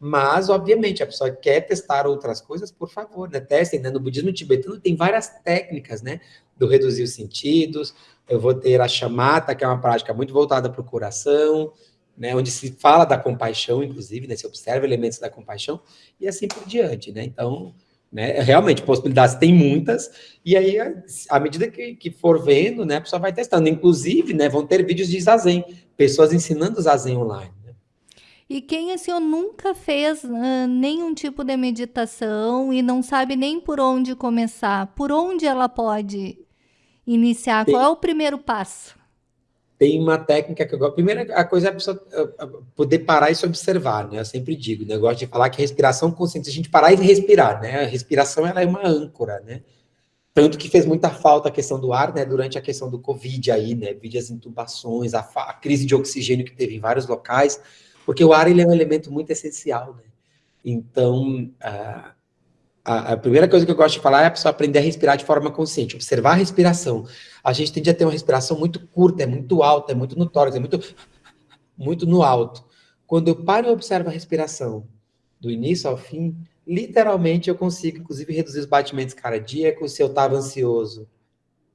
Mas, obviamente, a pessoa quer testar outras coisas, por favor, né? Testem, né? No budismo tibetano tem várias técnicas, né? Do reduzir os sentidos, eu vou ter a chamata, que é uma prática muito voltada para o coração, né, onde se fala da compaixão, inclusive, né, se observa elementos da compaixão, e assim por diante, né, então, né, realmente, possibilidades tem muitas, e aí, à medida que, que for vendo, né, a pessoa vai testando, inclusive, né, vão ter vídeos de Zazen, pessoas ensinando Zazen online. Né. E quem, assim, nunca fez uh, nenhum tipo de meditação e não sabe nem por onde começar, por onde ela pode iniciar? Tem, Qual é o primeiro passo? Tem uma técnica que eu gosto. Primeira a coisa é a pessoa poder parar e se observar, né? Eu sempre digo, né? Eu gosto de falar que respiração consciente, a gente parar e respirar, né? A respiração ela é uma âncora, né? Tanto que fez muita falta a questão do ar, né? Durante a questão do Covid aí, né? Vide as intubações, a, a crise de oxigênio que teve em vários locais, porque o ar ele é um elemento muito essencial, né? Então, a, a, primeira coisa que eu gosto de falar é a pessoa aprender a respirar de forma consciente, observar a respiração. A gente tende a ter uma respiração muito curta, é muito alta, é muito no tórax, é muito, muito no alto. Quando eu paro e observo a respiração do início ao fim, literalmente eu consigo, inclusive, reduzir os batimentos cardíacos. Se eu estava ansioso,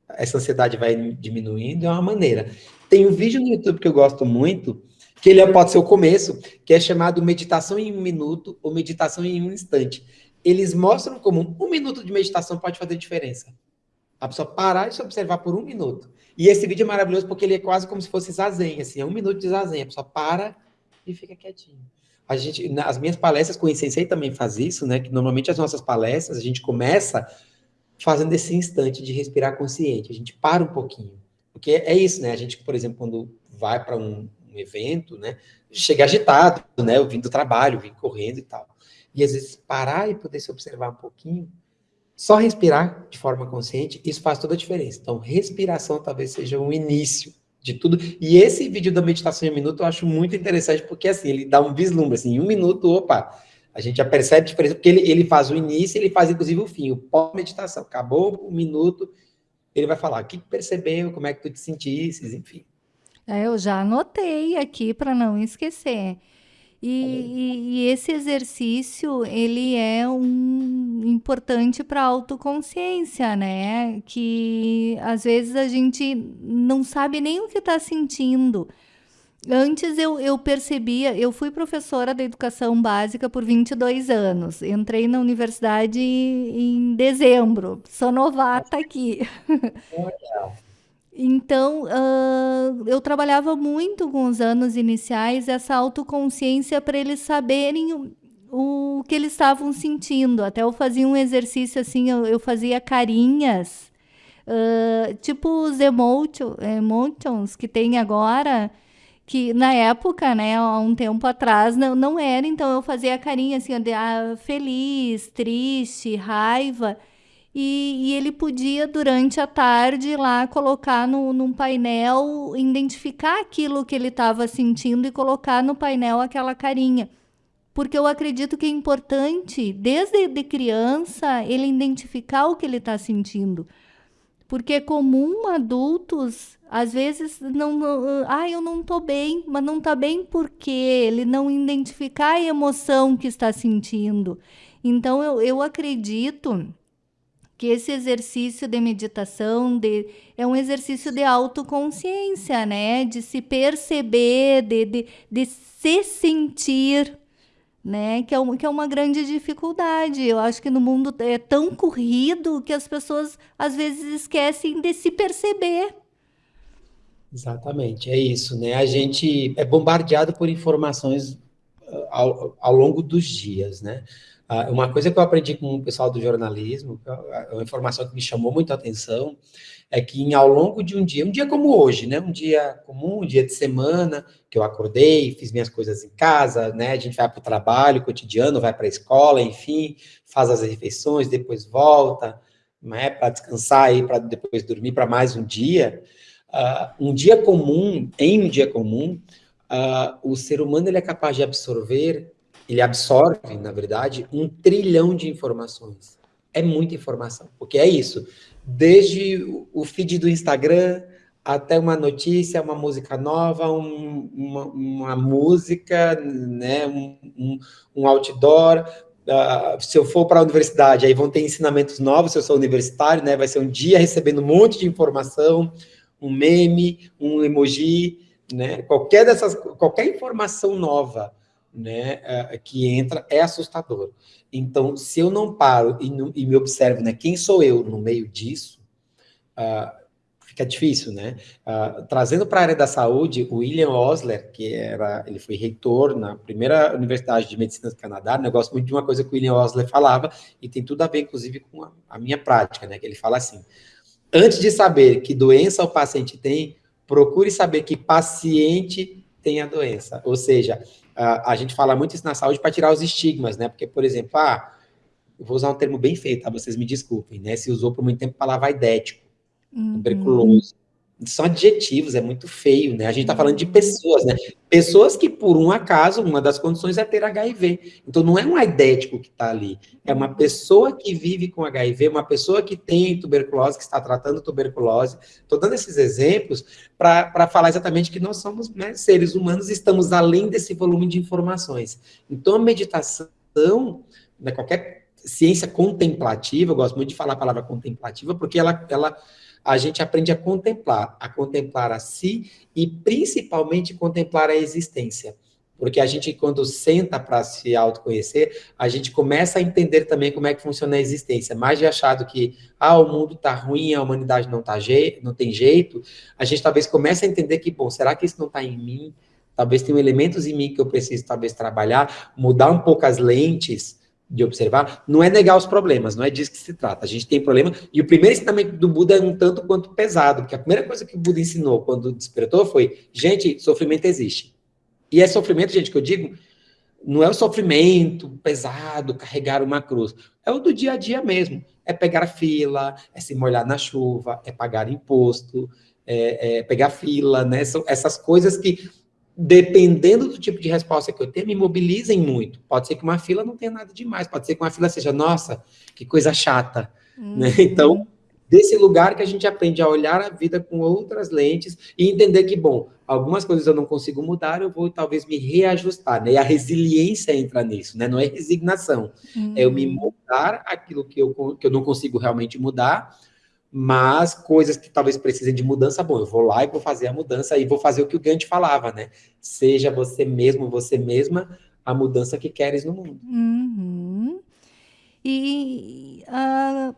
essa ansiedade vai diminuindo, é uma maneira. Tem um vídeo no YouTube que eu gosto muito, que ele pode ser o começo, que é chamado Meditação em um Minuto ou Meditação em um Instante eles mostram como um minuto de meditação pode fazer diferença. A pessoa parar e se observar por um minuto. E esse vídeo é maravilhoso porque ele é quase como se fosse zazen, assim, é um minuto de zazen. A pessoa para e fica quietinho. A gente, nas minhas palestras com o Insensei também faz isso, né? Que normalmente as nossas palestras a gente começa fazendo esse instante de respirar consciente. A gente para um pouquinho. Porque é isso, né? A gente, por exemplo, quando vai para um, um, evento, né? Chega agitado, né? Eu vim do trabalho, vim correndo e tal e às vezes parar e poder se observar um pouquinho, só respirar de forma consciente, isso faz toda a diferença. Então, respiração talvez seja o início de tudo. E esse vídeo da meditação em um minuto eu acho muito interessante, porque assim, ele dá um vislumbre, assim, em um minuto, opa, a gente já percebe a diferença, porque ele, ele faz o início, ele faz inclusive o fim, o pós-meditação. Acabou um minuto, ele vai falar o que percebeu, como é que tu te sentisse, enfim. É, eu já anotei aqui para não esquecer. E, e, esse exercício, ele é um importante para a autoconsciência, né? Que às vezes a gente não sabe nem o que está sentindo. Antes eu, eu percebia, eu fui professora da educação básica por 22 anos. Entrei na universidade em dezembro. Sou novata aqui. Então, uh, eu trabalhava muito com os anos iniciais essa autoconsciência para eles saberem o, o, que eles estavam sentindo. Até eu fazia um exercício assim, eu, eu fazia carinhas, uh, tipo os emotion, emotions que tem agora, que na época, né, há um tempo atrás, não, não era, então eu fazia carinha assim, de, ah, feliz, triste, raiva, e, e, ele podia, durante a tarde, lá colocar no, num painel, identificar aquilo que ele estava sentindo e colocar no painel aquela carinha. Porque eu acredito que é importante, desde de criança, ele identificar o que ele está sentindo. Porque é comum adultos, às vezes, não, não ah, eu não estou bem, mas não está bem porque ele não identificar a emoção que está sentindo. Então, eu, eu acredito que esse exercício de meditação de, é um exercício de autoconsciência, né? De se perceber, de, de, de se sentir, né? Que é, um, que é uma grande dificuldade. Eu acho que no mundo é tão corrido que as pessoas às vezes esquecem de se perceber. Exatamente, é isso, né? A gente é bombardeado por informações ah, ao, ao longo dos dias, né? Ah, uma coisa que eu aprendi com o pessoal do jornalismo, é uma informação que me chamou muito a atenção, é que ao longo de um dia, um dia como hoje, né, um dia comum, um dia de semana, que eu acordei, fiz minhas coisas em casa, né, a gente vai para o trabalho cotidiano, vai para a escola, enfim, faz as refeições, depois volta, né, para descansar e para depois dormir para mais um dia. Uh, um dia comum, em um dia comum, uh, o ser humano ele é capaz de absorver ele absorve, na verdade, um trilhão de informações. É muita informação, porque é isso. Desde o feed do Instagram até uma notícia, uma música nova, um, uma, uma, música, né, um, um, um outdoor. Uh, se eu for para a universidade, aí vão ter ensinamentos novos, se eu sou universitário, né, vai ser um dia recebendo um monte de informação, um meme, um emoji, né, qualquer dessas, qualquer informação nova né, que entra é assustador. Então, se eu não paro e, não, e me observo, né, quem sou eu no meio disso, uh, fica difícil, né? Uh, trazendo para a área da saúde, o William Osler, que era, ele foi reitor na primeira Universidade de Medicina do Canadá, eu gosto muito de uma coisa que o William Osler falava, e tem tudo a ver, inclusive, com a, a minha prática, né? Que ele fala assim, antes de saber que doença o paciente tem, procure saber que paciente tem a doença. Ou seja, a, a gente fala muito isso na saúde para tirar os estigmas, né? Porque, por exemplo, ah, eu vou usar um termo bem feito, tá? Vocês me desculpem, né? Se usou por muito tempo a palavra aidético, uhum. tuberculoso. São adjetivos, é muito feio, né? A gente está falando de pessoas, né? Pessoas que, por um acaso, uma das condições é ter HIV. Então, não é um aidético que está ali. É uma pessoa que vive com HIV, uma pessoa que tem tuberculose, que está tratando tuberculose. Estou dando esses exemplos para falar exatamente que nós somos né, seres humanos e estamos além desse volume de informações. Então, a meditação, né, qualquer ciência contemplativa, eu gosto muito de falar a palavra contemplativa, porque ela, ela a gente aprende a contemplar, a contemplar a si e principalmente contemplar a existência. Porque a gente, quando senta para se autoconhecer, a gente começa a entender também como é que funciona a existência. Mais de achado que, ah, o mundo está ruim, a humanidade não, tá não tem jeito, a gente talvez comece a entender que, bom, será que isso não está em mim? Talvez tenham elementos em mim que eu preciso, talvez, trabalhar, mudar um pouco as lentes, de observar, não é negar os problemas, não é disso que se trata. A gente tem problema, e o primeiro ensinamento do Buda é um tanto quanto pesado, porque a primeira coisa que o Buda ensinou quando despertou foi, gente, sofrimento existe. E é sofrimento, gente, que eu digo, não é o sofrimento pesado, carregar uma cruz, é o do dia a dia mesmo. É pegar fila, é se molhar na chuva, é pagar imposto, é, é pegar fila, né? São essas coisas que dependendo do tipo de resposta que eu tenho, me mobilizem muito. Pode ser que uma fila não tenha nada demais, pode ser que uma fila seja, nossa, que coisa chata. Uhum. Né? Então, desse lugar que a gente aprende a olhar a vida com outras lentes e entender que, bom, algumas coisas eu não consigo mudar, eu vou talvez me reajustar, né? E a resiliência entra nisso, né? Não é resignação, uhum. é eu me uhum. mudar aquilo que eu, que eu não consigo realmente mudar, mas coisas que talvez precisem de mudança, bom, eu vou lá e vou fazer a mudança e vou fazer o que o Gandhi falava, né? Seja você mesmo, você mesma, a mudança que queres no mundo. Uhum. E uh,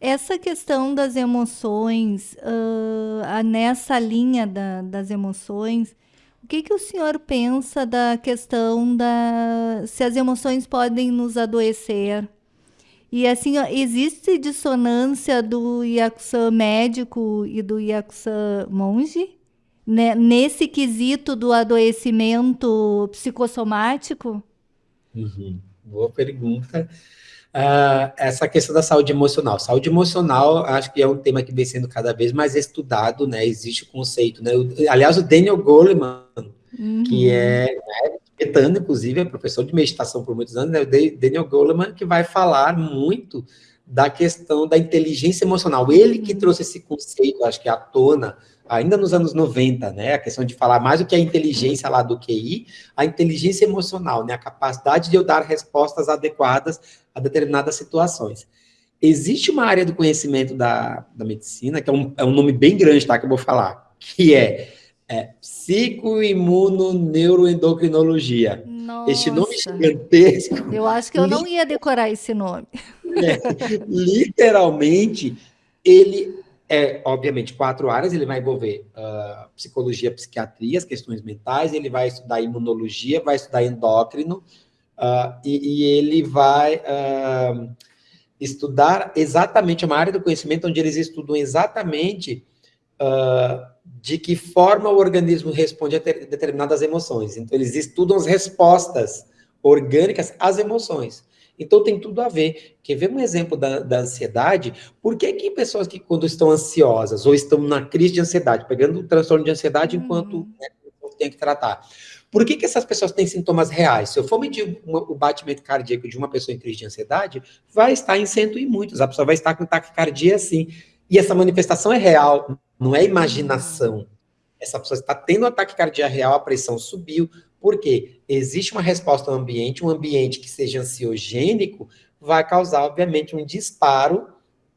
essa questão das emoções, uh, nessa linha da, das emoções, o que, que o senhor pensa da questão da se as emoções podem nos adoecer? E assim, ó, existe dissonância do Yakuza médico e do Yakuza monge? né, nesse quesito do adoecimento psicossomático? Uhum. Boa pergunta. Uh, essa questão da saúde emocional. Saúde emocional, acho que é um tema que vem sendo cada vez mais estudado, né? Existe o conceito, né? Aliás, o Daniel Goleman, uhum. que é né, tibetano, inclusive, é professor de meditação por muitos anos, né? O Daniel Goleman, que vai falar muito da questão da inteligência emocional. Ele que uhum. trouxe esse conceito, acho que à tona, ainda nos anos 90, né? A questão de falar mais do que a inteligência lá do QI, a inteligência emocional, né? A capacidade de eu dar respostas adequadas a determinadas situações. Existe uma área do conhecimento da, da medicina, que é um, é um nome bem grande, tá? Que eu vou falar, que é, é psicoimunoneuroendocrinologia. Este nome gigantesco. Eu acho que eu não ia decorar esse nome. É, literalmente, ele é, obviamente, quatro áreas, ele vai envolver uh, psicologia, psiquiatria, as questões mentais, ele vai estudar imunologia, vai estudar endócrino, uh, e, e, ele vai uh, estudar exatamente uma área do conhecimento onde eles estudam exatamente de que forma o organismo responde a ter, determinadas emoções. Então, eles estudam as respostas orgânicas às emoções. Então tem tudo a ver. Quer ver um exemplo da, da ansiedade? Por que, que pessoas que quando estão ansiosas ou estão na crise de ansiedade, pegando o transtorno de ansiedade uhum. enquanto né, tem que tratar, por que, que essas pessoas têm sintomas reais? Se eu for medir uma, o batimento cardíaco de uma pessoa em crise de ansiedade, vai estar em cento e muitos. A pessoa vai estar com taquicardia assim. E essa manifestação é real, não é imaginação. Essa pessoa está tendo um ataque cardíaco real, a pressão subiu, porque existe uma resposta ao ambiente, um ambiente que seja ansiogênico, vai causar, obviamente, um disparo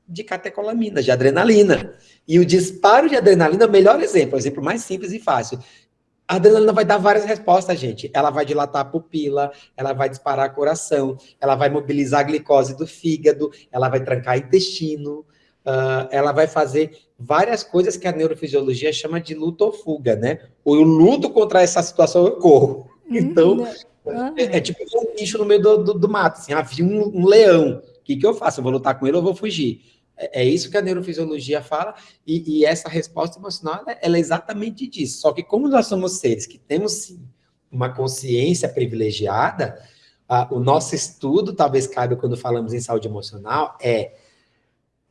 de catecolamina, de adrenalina. E o disparo de adrenalina é o melhor exemplo, o exemplo mais simples e fácil. A adrenalina vai dar várias respostas, gente. Ela vai dilatar a pupila, ela vai disparar o coração, ela vai mobilizar a glicose do fígado, ela vai trancar intestino, uh, ela vai fazer várias coisas que a neurofisiologia chama de luta ou fuga, né? O luto contra essa situação eu corro. Uhum. Então, uhum. é, é, tipo um bicho no meio do, do, do mato, assim, havia ah, um, um leão. O que, que eu faço? Eu vou lutar com ele ou vou fugir? É, é isso que a neurofisiologia fala, e, e essa resposta emocional, ela, ela é exatamente disso. Só que como nós somos seres que temos, sim, uma consciência privilegiada, uh, o nosso estudo, talvez caiba quando falamos em saúde emocional, é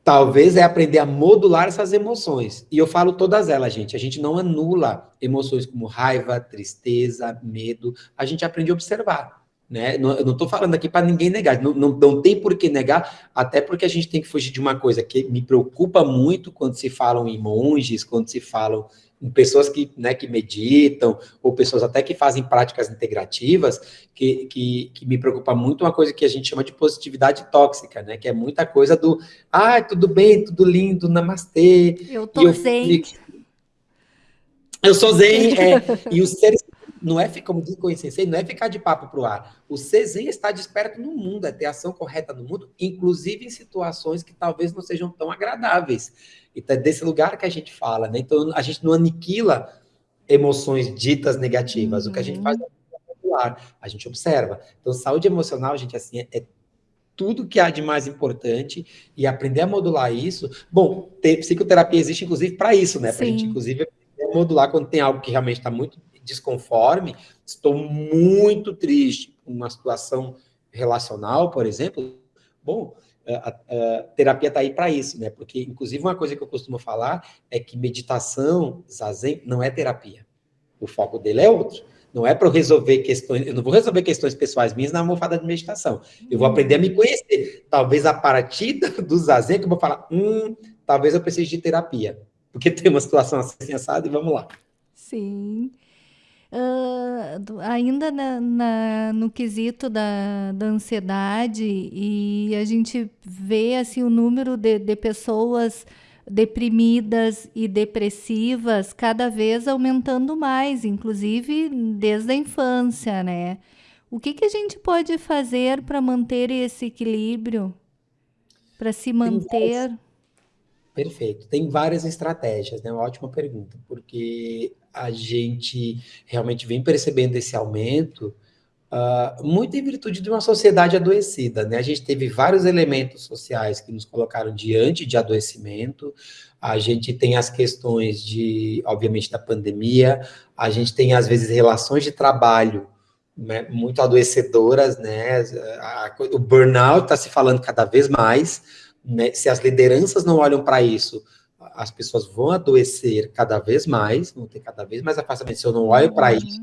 Talvez é aprender a modular essas emoções. E eu falo todas elas, gente. A gente não anula emoções como raiva, tristeza, medo. A gente aprende a observar. Né? Não, eu não estou falando aqui para ninguém negar. Não, não, não tem por que negar, até porque a gente tem que fugir de uma coisa que me preocupa muito quando se falam em monges, quando se falam pessoas que, né, que meditam, ou pessoas até que fazem práticas integrativas, que, que, que, me preocupa muito uma coisa que a gente chama de positividade tóxica, né? Que é muita coisa do, ah, tudo bem, tudo lindo, namastê. Eu tô eu, zen. Eu sou zen, é, e os seres não é, como diz o Sensei, não é ficar de papo para o ar. O ser zen está desperto no mundo, é ter ação correta no mundo, inclusive em situações que talvez não sejam tão agradáveis. Então é desse lugar que a gente fala, né? Então a gente não aniquila emoções ditas negativas. Uhum. O que a gente faz é popular, a gente observa. Então saúde emocional, gente, assim, é, é tudo que há de mais importante e aprender a modular isso. Bom, ter, psicoterapia existe inclusive para isso, né? Para a gente, inclusive, modular quando tem algo que realmente está muito desconforme, estou muito triste com uma situação relacional, por exemplo. Bom, a, a, a terapia está aí para isso, né? Porque, inclusive, uma coisa que eu costumo falar é que meditação, zazen, não é terapia. O foco dele é outro. Não é para eu resolver questões, eu não vou resolver questões pessoais minhas na almofada de meditação. Eu vou aprender a me conhecer. Talvez a partir do zazen que eu vou falar, hum, talvez eu precise de terapia. Porque tem uma situação assim assada e vamos lá. Sim. Uh, ainda na, na, no quesito da, da ansiedade, e a gente vê assim, o número de, de pessoas deprimidas e depressivas cada vez aumentando mais, inclusive desde a infância, né? O que, que a gente pode fazer para manter esse equilíbrio? Para se manter. Perfeito. Tem várias estratégias, né? Uma ótima pergunta, porque a gente realmente vem percebendo esse aumento Uh, muito em virtude de uma sociedade adoecida, né? A gente teve vários elementos sociais que nos colocaram diante de adoecimento. A gente tem as questões de, obviamente, da pandemia. A gente tem às vezes relações de trabalho né, muito adoecedoras, né? A, o burnout está se falando cada vez mais. Né? Se as lideranças não olham para isso, as pessoas vão adoecer cada vez mais, vão ter cada vez mais afastamento. Se eu não olho para uhum. isso,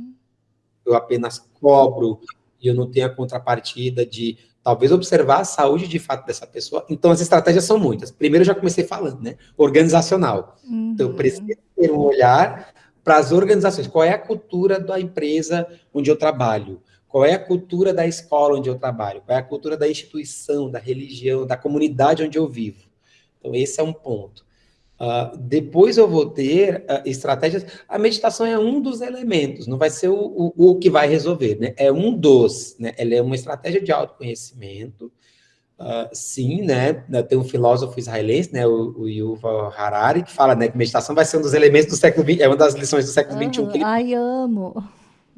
eu apenas cobro e eu não tenho a contrapartida de talvez observar a saúde de fato dessa pessoa. Então, as estratégias são muitas. Primeiro, eu já comecei falando, né? Organizacional. Uhum. Então, eu preciso ter um olhar para as organizações. Qual é a cultura da empresa onde eu trabalho? Qual é a cultura da escola onde eu trabalho? Qual é a cultura da instituição, da religião, da comunidade onde eu vivo? Então, esse é um ponto. Uh, depois eu vou ter uh, estratégias. A meditação é um dos elementos, não vai ser o, o, o, que vai resolver, né? É um dos, né? Ela é uma estratégia de autoconhecimento. Uh, sim, né? Tem um filósofo israelense, né? O, o Yuval Harari, que fala, né? Que meditação vai ser um dos elementos do século XX, é uma das lições do século XXI. Ele... Ai, amo.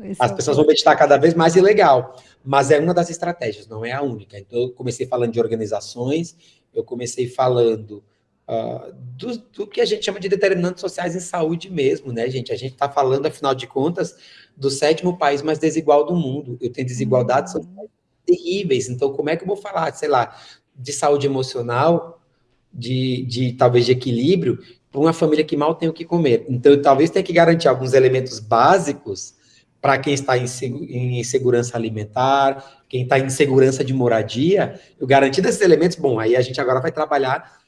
Esse As é pessoas vão meditar cada vez mais e legal, mas é uma das estratégias, não é a única. Então, eu comecei falando de organizações, eu comecei falando uh, do, do, que a gente chama de determinantes sociais em saúde mesmo, né, gente? A gente está falando, afinal de contas, do sétimo país mais desigual do mundo. Eu tenho desigualdades uhum. terríveis. Então, como é que eu vou falar, sei lá, de saúde emocional, de, de talvez de equilíbrio, para uma família que mal tem o que comer? Então, eu talvez tenha que garantir alguns elementos básicos para quem está em, em insegurança alimentar, quem está em insegurança de moradia, eu garantir desses elementos, bom, aí a gente agora vai trabalhar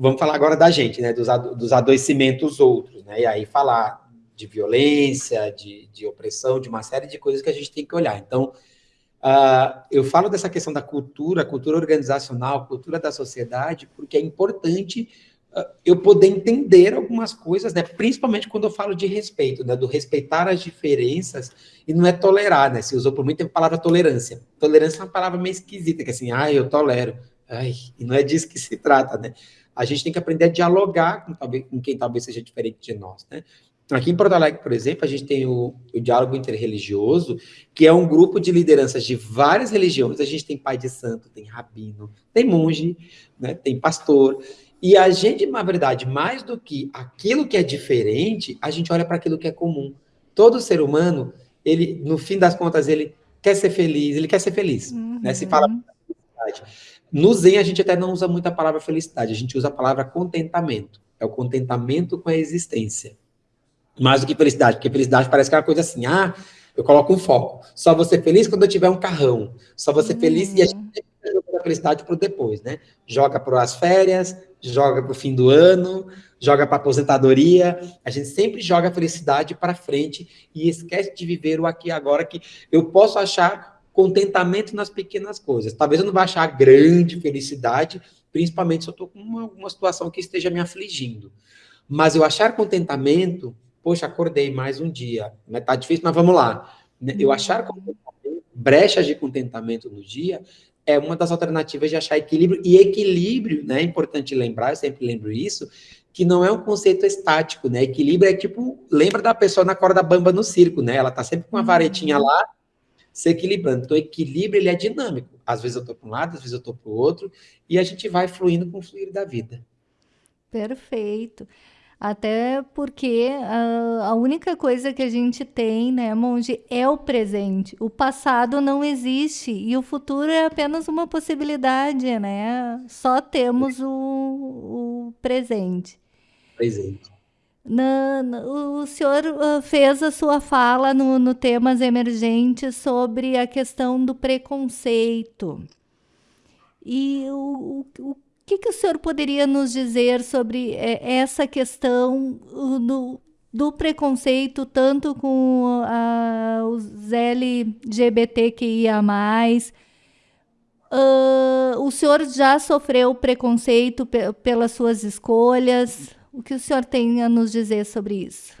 vamos falar agora da gente, né, dos, dos adoecimentos outros, né, e aí falar de violência, de, de opressão, de uma série de coisas que a gente tem que olhar. Então, uh, eu falo dessa questão da cultura, cultura organizacional, cultura da sociedade, porque é importante uh, eu poder entender algumas coisas, né, principalmente quando eu falo de respeito, né, do respeitar as diferenças, e não é tolerar, né, se usou por muito tempo a palavra tolerância. Tolerância é uma palavra meio esquisita, que é assim, ah, eu tolero, Ai, e não é disso que se trata, né? A gente tem que aprender a dialogar com, com quem talvez seja diferente de nós, né? Aqui em Porto Alegre, por exemplo, a gente tem o, o, diálogo interreligioso, que é um grupo de lideranças de várias religiões. A gente tem pai de santo, tem rabino, tem monge, né, tem pastor. E a gente, na verdade, mais do que aquilo que é diferente, a gente olha para aquilo que é comum. Todo ser humano, ele, no fim das contas, ele quer ser feliz, ele quer ser feliz. Uhum. Né? Se fala uhum. No Zen, a gente até não usa muito a palavra felicidade, a gente usa a palavra contentamento. É o contentamento com a existência. Mais do que felicidade, porque felicidade parece que é uma coisa assim, ah, eu coloco um foco. Só vou ser feliz quando eu tiver um carrão. Só vou ser uhum. feliz e a gente joga a felicidade para depois, né? Joga para as férias, joga para o fim do ano, joga para aposentadoria. A gente sempre joga a felicidade para frente e esquece de viver o aqui e agora que eu posso achar contentamento nas pequenas coisas. Talvez eu não vá achar grande felicidade, principalmente se eu estou com uma, uma situação que esteja me afligindo. Mas eu achar contentamento, poxa, acordei mais um dia, né? tá difícil, mas vamos lá. Né? Eu achar brechas de contentamento no dia é uma das alternativas de achar equilíbrio, e equilíbrio, né, é importante lembrar, eu sempre lembro isso, que não é um conceito estático, né, equilíbrio é tipo, lembra da pessoa na corda bamba no circo, né, ela tá sempre com uma varetinha uhum. lá, se equilibrando. Então, o equilíbrio ele é dinâmico. Às vezes eu estou para um lado, às vezes eu estou para o outro, e a gente vai fluindo com o fluir da vida. Perfeito. Até porque uh, a única coisa que a gente tem, né, Monge, é o presente. O passado não existe e o futuro é apenas uma possibilidade, né? Só temos o, o presente. Presente. O senhor uh, fez a sua fala no, no temas emergentes sobre a questão do preconceito. E o, o, o que, que o senhor poderia nos dizer sobre é, essa questão do, do preconceito, tanto com uh, os LGBTQIA+, uh, o senhor já sofreu preconceito pelas suas escolhas? O que o senhor tem a nos dizer sobre isso?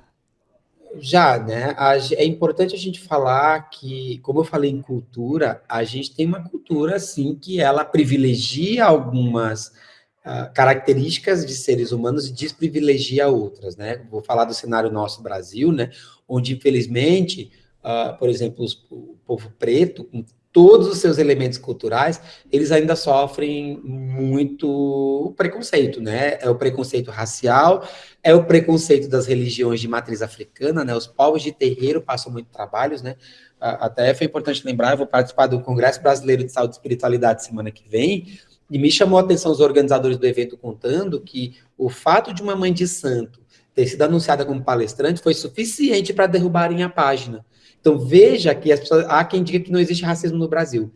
Já, né? É importante a gente falar que, como eu falei em cultura, a gente tem uma cultura, assim, que ela privilegia algumas uh, características de seres humanos e desprivilegia outras, né? Vou falar do cenário nosso Brasil, né? Onde, infelizmente, uh, por exemplo, o povo preto, com todos os seus elementos culturais, eles ainda sofrem muito preconceito, né? É o preconceito racial, é o preconceito das religiões de matriz africana, né? Os povos de terreiro passam muito trabalhos, né? Até foi importante lembrar, eu vou participar do Congresso Brasileiro de Saúde e Espiritualidade semana que vem, e me chamou a atenção os organizadores do evento contando que o fato de uma mãe de santo ter sido anunciada como palestrante foi suficiente para derrubarem a página. Então veja que as pessoas, há quem diga que não existe racismo no Brasil.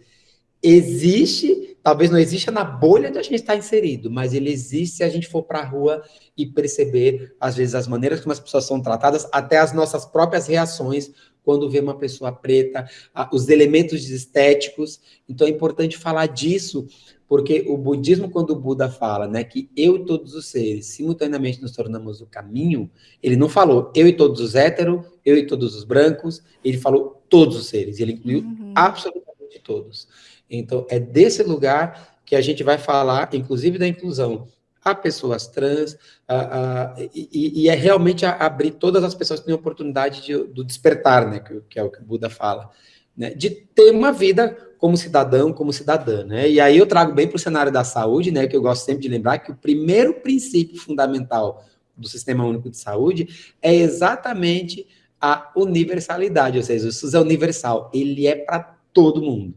Existe, talvez não exista na bolha onde a gente está inserido, mas ele existe se a gente for para a rua e perceber, às vezes, as maneiras como as pessoas são tratadas, até as nossas próprias reações quando vê uma pessoa preta, os elementos estéticos. Então é importante falar disso, porque o budismo, quando o Buda fala né, que eu e todos os seres simultaneamente nos tornamos o caminho, ele não falou eu e todos os héteros, eu e todos os brancos, ele falou todos os seres, ele incluiu uhum. absolutamente todos. Então, é desse lugar que a gente vai falar, inclusive da inclusão a pessoas trans, a, a, e, e, é realmente abrir todas as pessoas que têm oportunidade de, do despertar, né, que, que, é o que o Buda fala, né, de ter uma vida como cidadão, como cidadã, né? E aí eu trago bem para o cenário da saúde, né? Que eu gosto sempre de lembrar que o primeiro princípio fundamental do Sistema Único de Saúde é exatamente a universalidade, ou seja, o SUS é universal, ele é para todo mundo.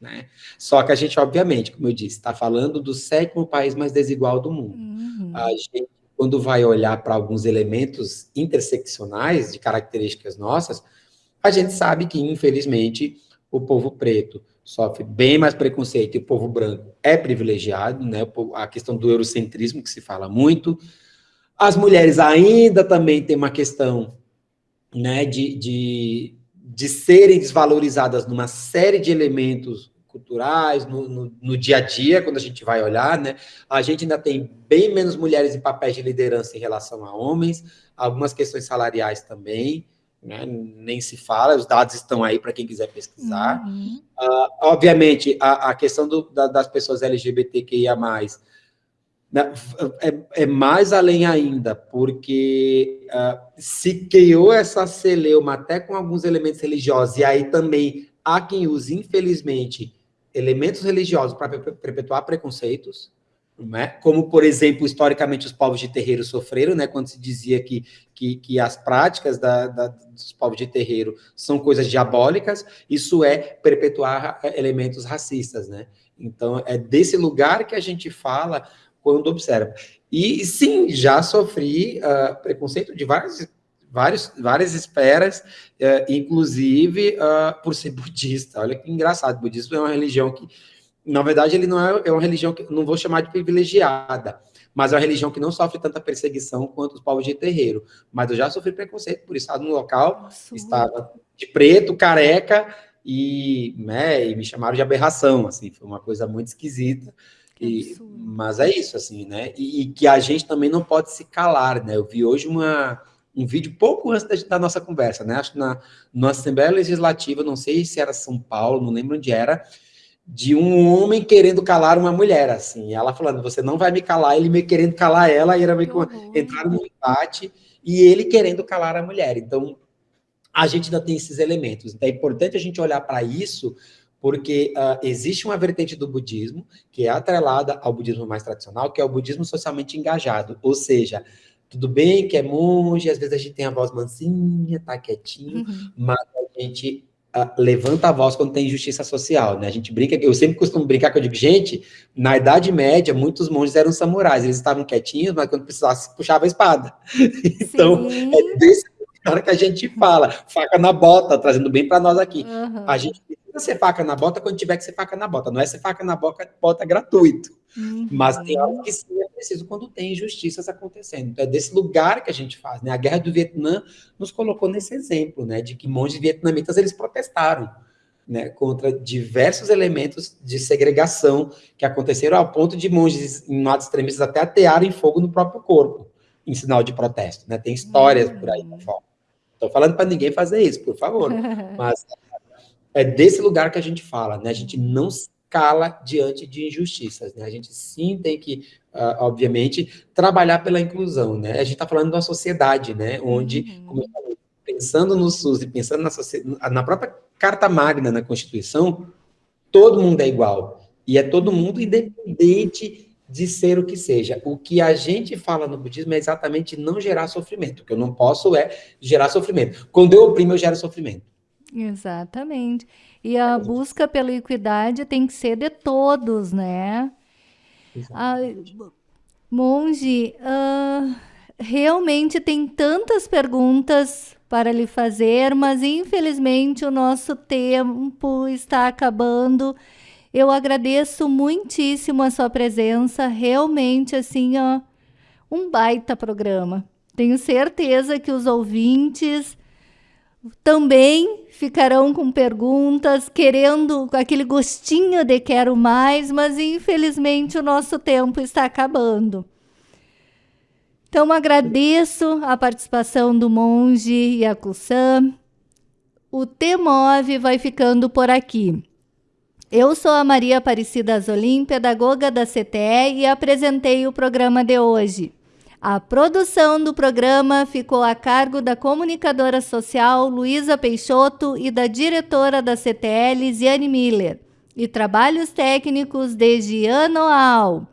Né? Só que a gente, obviamente, como eu disse, está falando do sétimo país mais desigual do mundo. Uhum. A gente, quando vai olhar para alguns elementos interseccionais de características nossas, a gente sabe que, infelizmente, o povo preto sofre bem mais preconceito e o povo branco é privilegiado, né? A questão do eurocentrismo, que se fala muito. As mulheres ainda também têm uma questão né, de, de, de serem desvalorizadas numa série de elementos culturais, no, no, no, dia a dia, quando a gente vai olhar, né? A gente ainda tem bem menos mulheres em papéis de liderança em relação a homens, algumas questões salariais também né? nem se fala, os dados estão aí para quem quiser pesquisar. Uhum. Uh, obviamente, a, a questão do, da, das pessoas LGBTQIA+, né, é, é, mais além ainda, porque uh, se criou essa celeuma até com alguns elementos religiosos, e aí também há quem use, infelizmente, elementos religiosos para perpetuar preconceitos, né? como, por exemplo, historicamente os povos de terreiro sofreram, né? quando se dizia que, que, que as práticas da, da, dos povos de terreiro são coisas diabólicas, isso é perpetuar elementos racistas. Né? Então, é desse lugar que a gente fala quando observa. E, sim, já sofri uh, preconceito de várias, várias, várias esferas, uh, inclusive uh, por ser budista. Olha que engraçado, budismo é uma religião que na verdade, ele não é, é uma religião que não vou chamar de privilegiada, mas é uma religião que não sofre tanta perseguição quanto os povos de terreiro. Mas eu já sofri preconceito por estar no local, Nossa. estava de preto, careca, e, né, e me chamaram de aberração, assim, foi uma coisa muito esquisita. E, mas é isso, assim, né? E, e, que a gente também não pode se calar, né? Eu vi hoje uma, um vídeo pouco antes da, da nossa conversa, né? Acho que na, na Assembleia Legislativa, não sei se era São Paulo, não lembro onde era, de um homem querendo calar uma mulher, assim, ela falando, você não vai me calar, ele me querendo calar ela, e era meio que uma, entrar no empate, e ele querendo calar a mulher. Então, a gente ainda tem esses elementos. Então, é importante a gente olhar para isso, porque uh, existe uma vertente do budismo que é atrelada ao budismo mais tradicional, que é o budismo socialmente engajado, ou seja, tudo bem que é monge, às vezes a gente tem a voz mansinha, tá quietinho, uhum. mas a gente levanta a voz quando tem injustiça social, né? A gente brinca, eu sempre costumo brincar que eu digo, gente, na Idade Média, muitos monges eram samurais, eles estavam quietinhos, mas quando precisasse, puxava a espada. então, Sim. é desse cara que a gente fala, faca na bota, trazendo bem para nós aqui. Uhum. A gente ser faca na bota quando tiver que ser faca na bota, não é ser faca na bota, bota gratuito. Uhum. Mas tem algo que sim é preciso quando tem injustiças acontecendo. Então, é desse lugar que a gente faz. Né? A Guerra do Vietnã nos colocou nesse exemplo, né? de que monges vietnamitas eles protestaram né? contra diversos elementos de segregação que aconteceram ao ponto de monges em lados extremistas até atearem fogo no próprio corpo, em sinal de protesto. Né? Tem histórias uhum. por aí. Estou falando para ninguém fazer isso, por favor. Mas é desse lugar que a gente fala, né? A gente não cala diante de injustiças, né? A gente sim tem que, uh, obviamente, trabalhar pela inclusão, né? A gente está falando de uma sociedade, né? Onde, uhum. como eu falei, pensando no SUS e pensando na, na própria Carta Magna, na Constituição, todo mundo é igual. E é todo mundo independente de ser o que seja. O que a gente fala no budismo é exatamente não gerar sofrimento. O que eu não posso é gerar sofrimento. Quando eu oprimo, eu gero sofrimento. Exatamente. E a busca pela equidade tem que ser de todos, né? Ah, monge, uh, realmente tem tantas perguntas para lhe fazer, mas infelizmente o nosso tempo está acabando. Eu agradeço muitíssimo a sua presença, realmente assim, ó, um baita programa. Tenho certeza que os ouvintes também ficarão com perguntas, querendo aquele gostinho de quero mais, mas infelizmente o nosso tempo está acabando. Então agradeço a participação do monge Yakusan. O T-Move vai ficando por aqui. Eu sou a Maria Aparecida Azolim, pedagoga da CTE e apresentei o programa de hoje. A produção do programa ficou a cargo da comunicadora social Luísa Peixoto e da diretora da CTL, Ziane Miller, e trabalhos técnicos de Giano Al.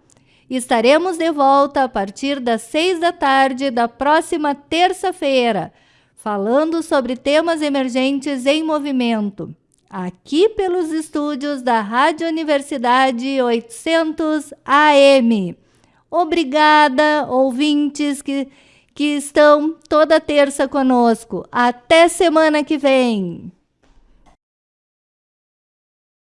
Estaremos de volta a partir das seis da tarde da próxima terça-feira, falando sobre temas emergentes em movimento, aqui pelos estúdios da Rádio Universidade 800 AM. Obrigada, ouvintes que, que estão toda terça conosco. Até semana que vem.